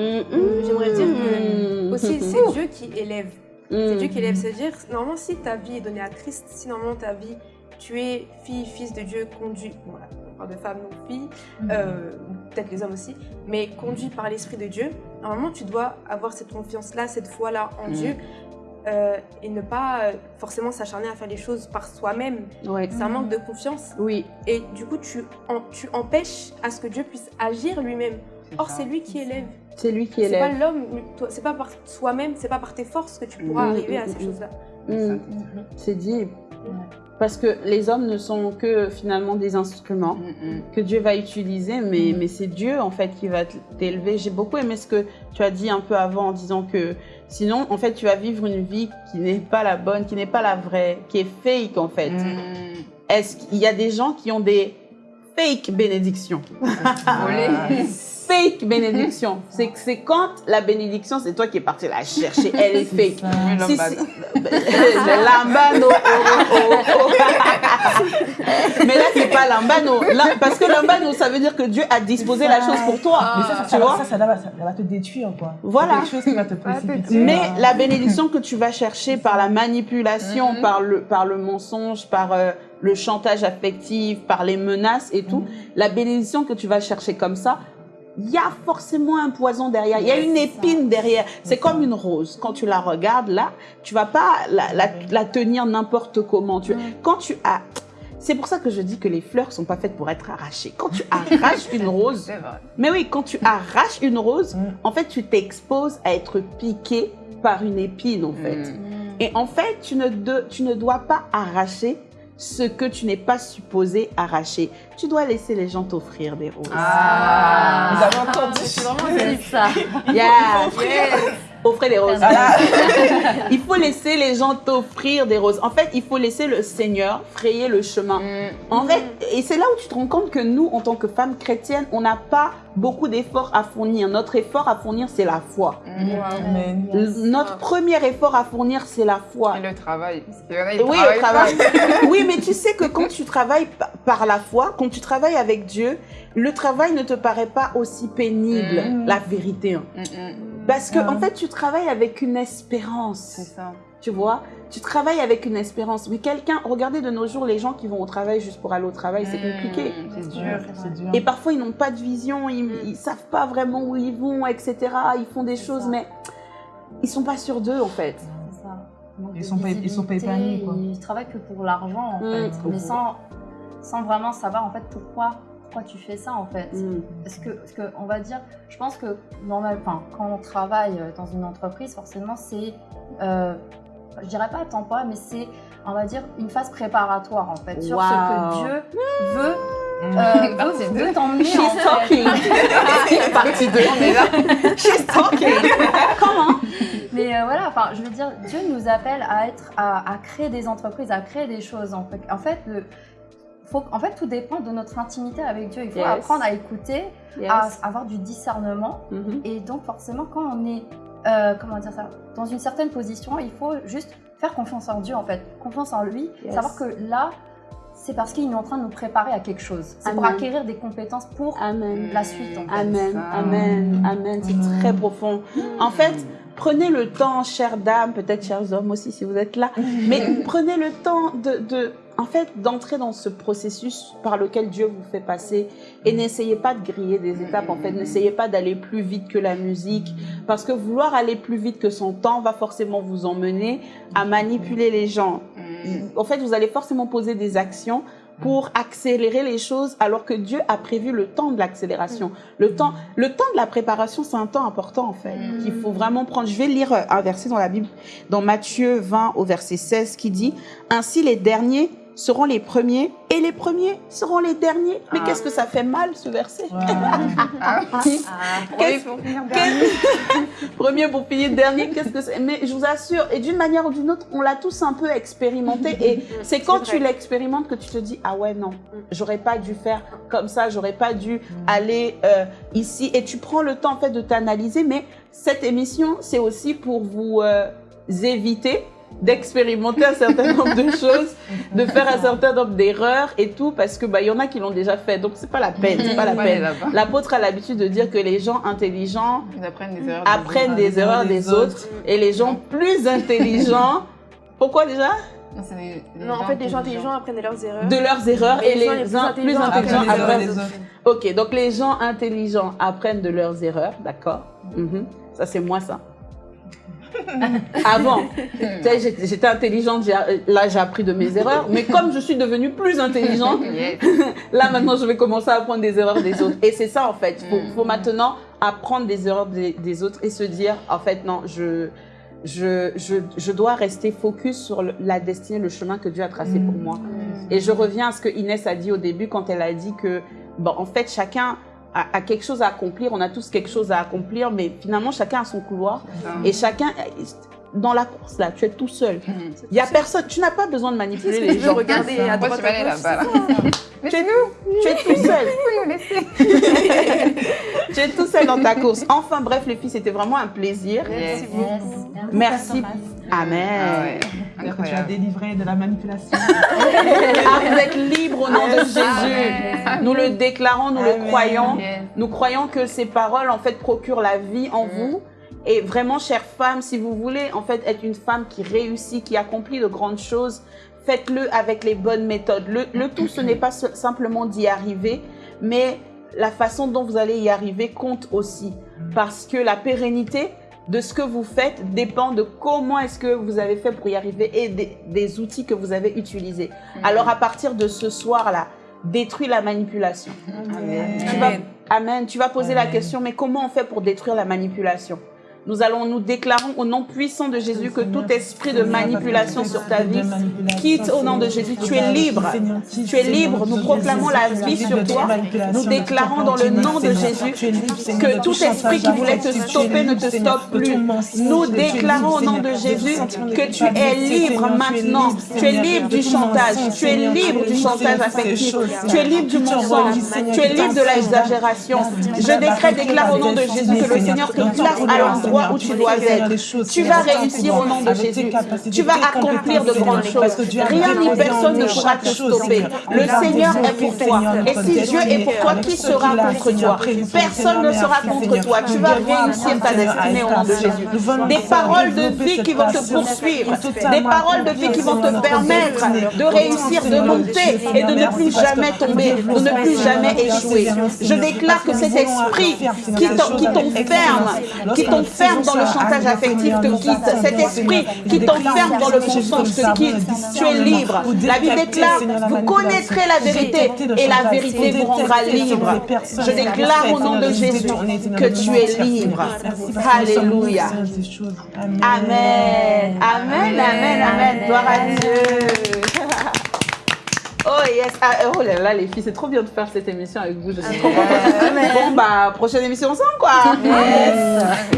J'aimerais dire que aussi c'est Dieu qui élève. C'est. Dieu qui élève. C'est-à-dire, normalement, si ta vie est donnée à Christ, si normalement ta vie, tu es fille, fils de Dieu, conduit, voilà, parle de femme, non fille, euh, peut-être les hommes aussi, mais conduit par l'Esprit de Dieu, normalement, tu dois avoir cette confiance-là, cette foi-là en Mm. Dieu. euh, et ne pas euh, forcément s'acharner à faire les choses par soi-même. Ouais. C'est un manque de confiance. Oui. Et du coup, tu, en- tu empêches à ce que Dieu puisse agir lui-même. Or, c'est lui qui élève. C'est lui qui C'est pas élève. l'homme, toi- c'est pas par soi-même, c'est pas par tes forces que tu pourras Mm, arriver mm, à ces mm, choses-là. Mmh. C'est dit. Parce que les hommes ne sont que finalement des instruments Mm, mm. que Dieu va utiliser, mais, mais c'est Dieu en fait qui va t'élever. J'ai beaucoup aimé ce que tu as dit un peu avant en disant que sinon en fait tu vas vivre une vie qui n'est pas la bonne, qui n'est pas la vraie, qui est fake en fait. Mm. Est-ce qu'il y a des gens qui ont des fake bénédictions? Fake bénédiction. C'est que c'est quand la bénédiction, c'est toi qui es parti la chercher. Elle est fake. Oui, Si, si- le lambano. oh, oh, oh. Mais là, c'est pas lambano. Là, parce que lambano, ça veut dire que Dieu a disposé la chose pour toi. Mais ça, ça, tu ça, vois? ça, ça, va, ça va te détruire, quoi. Voilà. C'est quelque chose qui va te Va te précipiter. tuer. Mais la bénédiction que tu vas chercher par la manipulation, Mhm. par, le, par le mensonge, par euh, le chantage affectif, par les menaces et tout, la bénédiction que tu vas chercher comme ça, il y a forcément un poison derrière, il y a une épine derrière. C'est comme une rose. Quand tu la regardes là, tu vas pas la, la, la tenir n'importe comment. Tu, Quand tu as... C'est pour ça que je dis que les fleurs sont pas faites pour être arrachées. Quand tu arraches une rose, mais oui, quand tu arraches une rose, Mm. en fait, tu t'exposes à être piqué par une épine, en fait. Mm. Et en fait, tu ne, de- tu ne dois pas arracher ce que tu n'es pas supposé arracher. Tu dois laisser les gens t'offrir des roses. Ah, Vous avez entendu C'est vraiment ça. Yeah. Yes. Offrez des roses. Voilà. il faut laisser les gens t'offrir des roses. En fait, il faut laisser le Seigneur frayer le chemin. Mm. En fait, et c'est là où tu te rends compte que nous, en tant que femmes chrétiennes, on n'a pas beaucoup d'efforts à fournir. Notre effort à fournir, c'est la foi. Mm. Yes. Notre premier effort à fournir, c'est la foi. Et le travail. Parce qu'il y en a, ils Oui, travaillent travail. oui, mais tu sais que quand tu travailles pa- par la foi, quand tu travailles avec Dieu, le travail ne te paraît pas aussi pénible, Mm. la vérité. hein. Mm, mm. Parce que, en fait, tu travailles avec une C'est espérance. ça. Tu vois? Tu travailles avec une espérance. Mais quelqu'un, regardez de nos jours les gens qui vont au travail juste pour aller au travail, c'est compliqué. C'est dur. Ouais, C'est dur. Et parfois, ils n'ont pas de vision, ils, ils savent pas vraiment où ils vont, etc. Ils font des C'est choses, ça. mais ils sont pas sûrs d'eux, en fait. C'est ça. Ils sont pas- ils sont pas épanouis, quoi. Ils travaillent que pour l'argent, en fait. Mais sans, sans vraiment savoir, en fait, pourquoi, pourquoi tu fais ça, en fait. Mm. Parce que, parce que, on va dire, je pense que normal, enfin, quand on travaille euh, dans une entreprise, forcément, c'est, euh, je dirais pas temporaire, mais c'est, on va dire, une phase préparatoire, en fait, sur Wow. ce que Dieu veut, Mm. euh, Partie veut, deux. veut t'emmener, She's en fait. talking. Partie 2. On est là. She's talking. Comment? Mais euh, voilà, enfin, je veux dire, Dieu nous appelle à être, à, à créer des entreprises, à créer des choses. En fait, en fait, le, faut, en fait, tout dépend de notre intimité avec Dieu. Il faut Yes. apprendre à écouter, Yes. à avoir du discernement. Mhm. Et donc, forcément, quand on est, euh, comment dire ça, dans une certaine position, il faut juste faire confiance en Dieu, en fait, confiance en lui, Yes. savoir que là, c'est parce qu'il est en train de nous préparer à quelque chose. C'est pour acquérir des compétences pour Amen. la suite, en fait. Amen, amen, amen. C'est très profond. En fait, prenez le temps, chères dames, peut-être chers hommes aussi si vous êtes là, mais prenez le temps de, de en fait, d'entrer dans ce processus par lequel Dieu vous fait passer et n'essayez pas de griller des étapes. En fait, n'essayez pas d'aller plus vite que la musique parce que vouloir aller plus vite que son temps va forcément vous emmener à manipuler les gens. Mm. En fait, vous allez forcément poser des actions pour accélérer les choses alors que Dieu a prévu le temps de l'accélération. Le temps, le temps de la préparation, c'est un temps important en fait, Mm. qu'il faut vraiment prendre. Je vais lire un verset dans la Bible, dans Matthieu 20 au verset 16 qui dit « Ainsi les derniers seront les premiers et les premiers seront les derniers. » Mais Ah. qu'est-ce que ça fait mal ce verset Ouais. Ah, Ah, oui, pour finir Premier pour finir dernier, qu'est-ce que c'est? Mais je vous assure, et d'une manière ou d'une autre, on l'a tous un peu expérimenté. Et c'est quand tu l'expérimentes que tu te dis ah ouais non, j'aurais pas dû faire comme ça, j'aurais pas dû aller euh, ici. Et tu prends le temps en fait de t'analyser. Mais cette émission, c'est aussi pour vous euh, éviter d'expérimenter un certain nombre de choses, de faire un certain nombre d'erreurs et tout, parce que bah il y en a qui l'ont déjà fait, donc c'est pas la peine, c'est pas la peine. L'apôtre a l'habitude de dire que les gens intelligents Ils apprennent des erreurs. apprennent des erreurs des autres et les gens plus intelligents. Pourquoi déjà? Non, en fait, les gens intelligents apprennent de leurs erreurs. De leurs erreurs et, Et les gens les plus uns plus intelligents intelligents apprennent des autres. Ok, donc les gens intelligents apprennent de leurs erreurs, d'accord? Mhm. Ça c'est moi ça. Avant, j'étais intelligente, là j'ai appris de mes erreurs, mais comme je suis devenue plus intelligente. Là, maintenant, je vais commencer à apprendre des erreurs des autres. Et c'est ça, en fait. Il faut, Mm. faut maintenant apprendre des erreurs des, des autres et se dire, en fait, non, je, je, je, je dois rester focus sur la destinée, le chemin que Dieu a tracé Mm. pour moi. Et je reviens à ce que Inès a dit au début quand elle a dit que, bon, en fait, chacun a, a quelque chose à accomplir. On a tous quelque chose à accomplir, mais finalement, chacun a son couloir. Et chacun, dans la course, là, tu es tout seul. Mm. Il y a personne, tu n'as pas besoin de manipuler les gens. regarder à droite à gauche, là-bas. Tu es, tu es tout seul. Nous tu es tout seul dans ta course. Enfin, bref, les filles, c'était vraiment un plaisir. Yes. Yes, merci. Merci. Amen. Ah ouais. Alors que tu as délivré de la manipulation. Ah, vous êtes libres au nom de Jésus. Amen. Nous le déclarons, nous le croyons. Nous croyons que ces paroles, en fait, procurent la vie en vous. Et vraiment, chère femme, si vous voulez, en fait, être une femme qui réussit, qui accomplit de grandes choses, faites-le avec les bonnes méthodes. Le, le tout, ce n'est pas simplement d'y arriver, mais la façon dont vous allez y arriver compte aussi. Parce que la pérennité de ce que vous faites dépend de comment est-ce que vous avez fait pour y arriver et des, des outils que vous avez utilisés. Alors, à partir de ce soir-là, détruis la manipulation. Amen. Tu vas, amen. Tu vas poser la question, mais comment on fait pour détruire la manipulation? Nous allons, nous déclarons au nom puissant de Jésus que tout esprit de manipulation sur ta vie quitte au nom de Jésus. Tu es libre. Tu es libre. Nous proclamons la vie sur toi. Nous déclarons dans le nom de Jésus que tout esprit qui voulait te stopper ne te stoppe plus. Nous déclarons au nom de Jésus que tu es libre maintenant. Tu es libre du chantage. Tu es libre du chantage affectif. Tu es libre du mensonge. Tu es libre de l'exagération. Je décrète, déclare au nom de Jésus que le Seigneur te place à l'endroit où tu dois être. Tu vas réussir au nom de Jésus. Tu vas accomplir de grandes choses. Rien ni personne ne pourra te stopper. Le Seigneur est pour toi. Et si Dieu est pour toi, qui sera contre toi? Personne ne sera contre toi. Tu vas réussir ta destinée au nom de Jésus. Des paroles de vie qui vont te poursuivre. Des paroles de vie qui vont te permettre de réussir, de monter et de ne plus jamais tomber, de ne plus jamais échouer. Je déclare que cet esprit qui t'en- qui t'enferme, t'enferme dans le chantage affectif te quitte. Cet esprit qui t'enferme dans le mensonge te quitte. Tu es libre. La Bible déclare, vous connaîtrez la vérité et la vérité vous rendra libre. Je déclare au nom de Jésus que tu es libre. Alléluia. Amen. Amen, amen, amen. Gloire à Dieu. Oh yes. Ah, oh là là, les filles, c'est trop bien de faire cette émission avec vous. Je suis trop contente. Bon, bah, prochaine émission ensemble, quoi.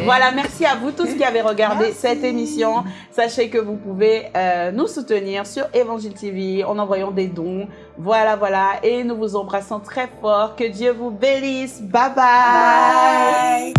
Voilà, merci à vous tous qui avez regardé cette émission. Sachez que vous pouvez euh, nous soutenir sur Évangile TV en envoyant des dons. Voilà, voilà. Et nous vous embrassons très fort. Que Dieu vous bénisse. bye. bye.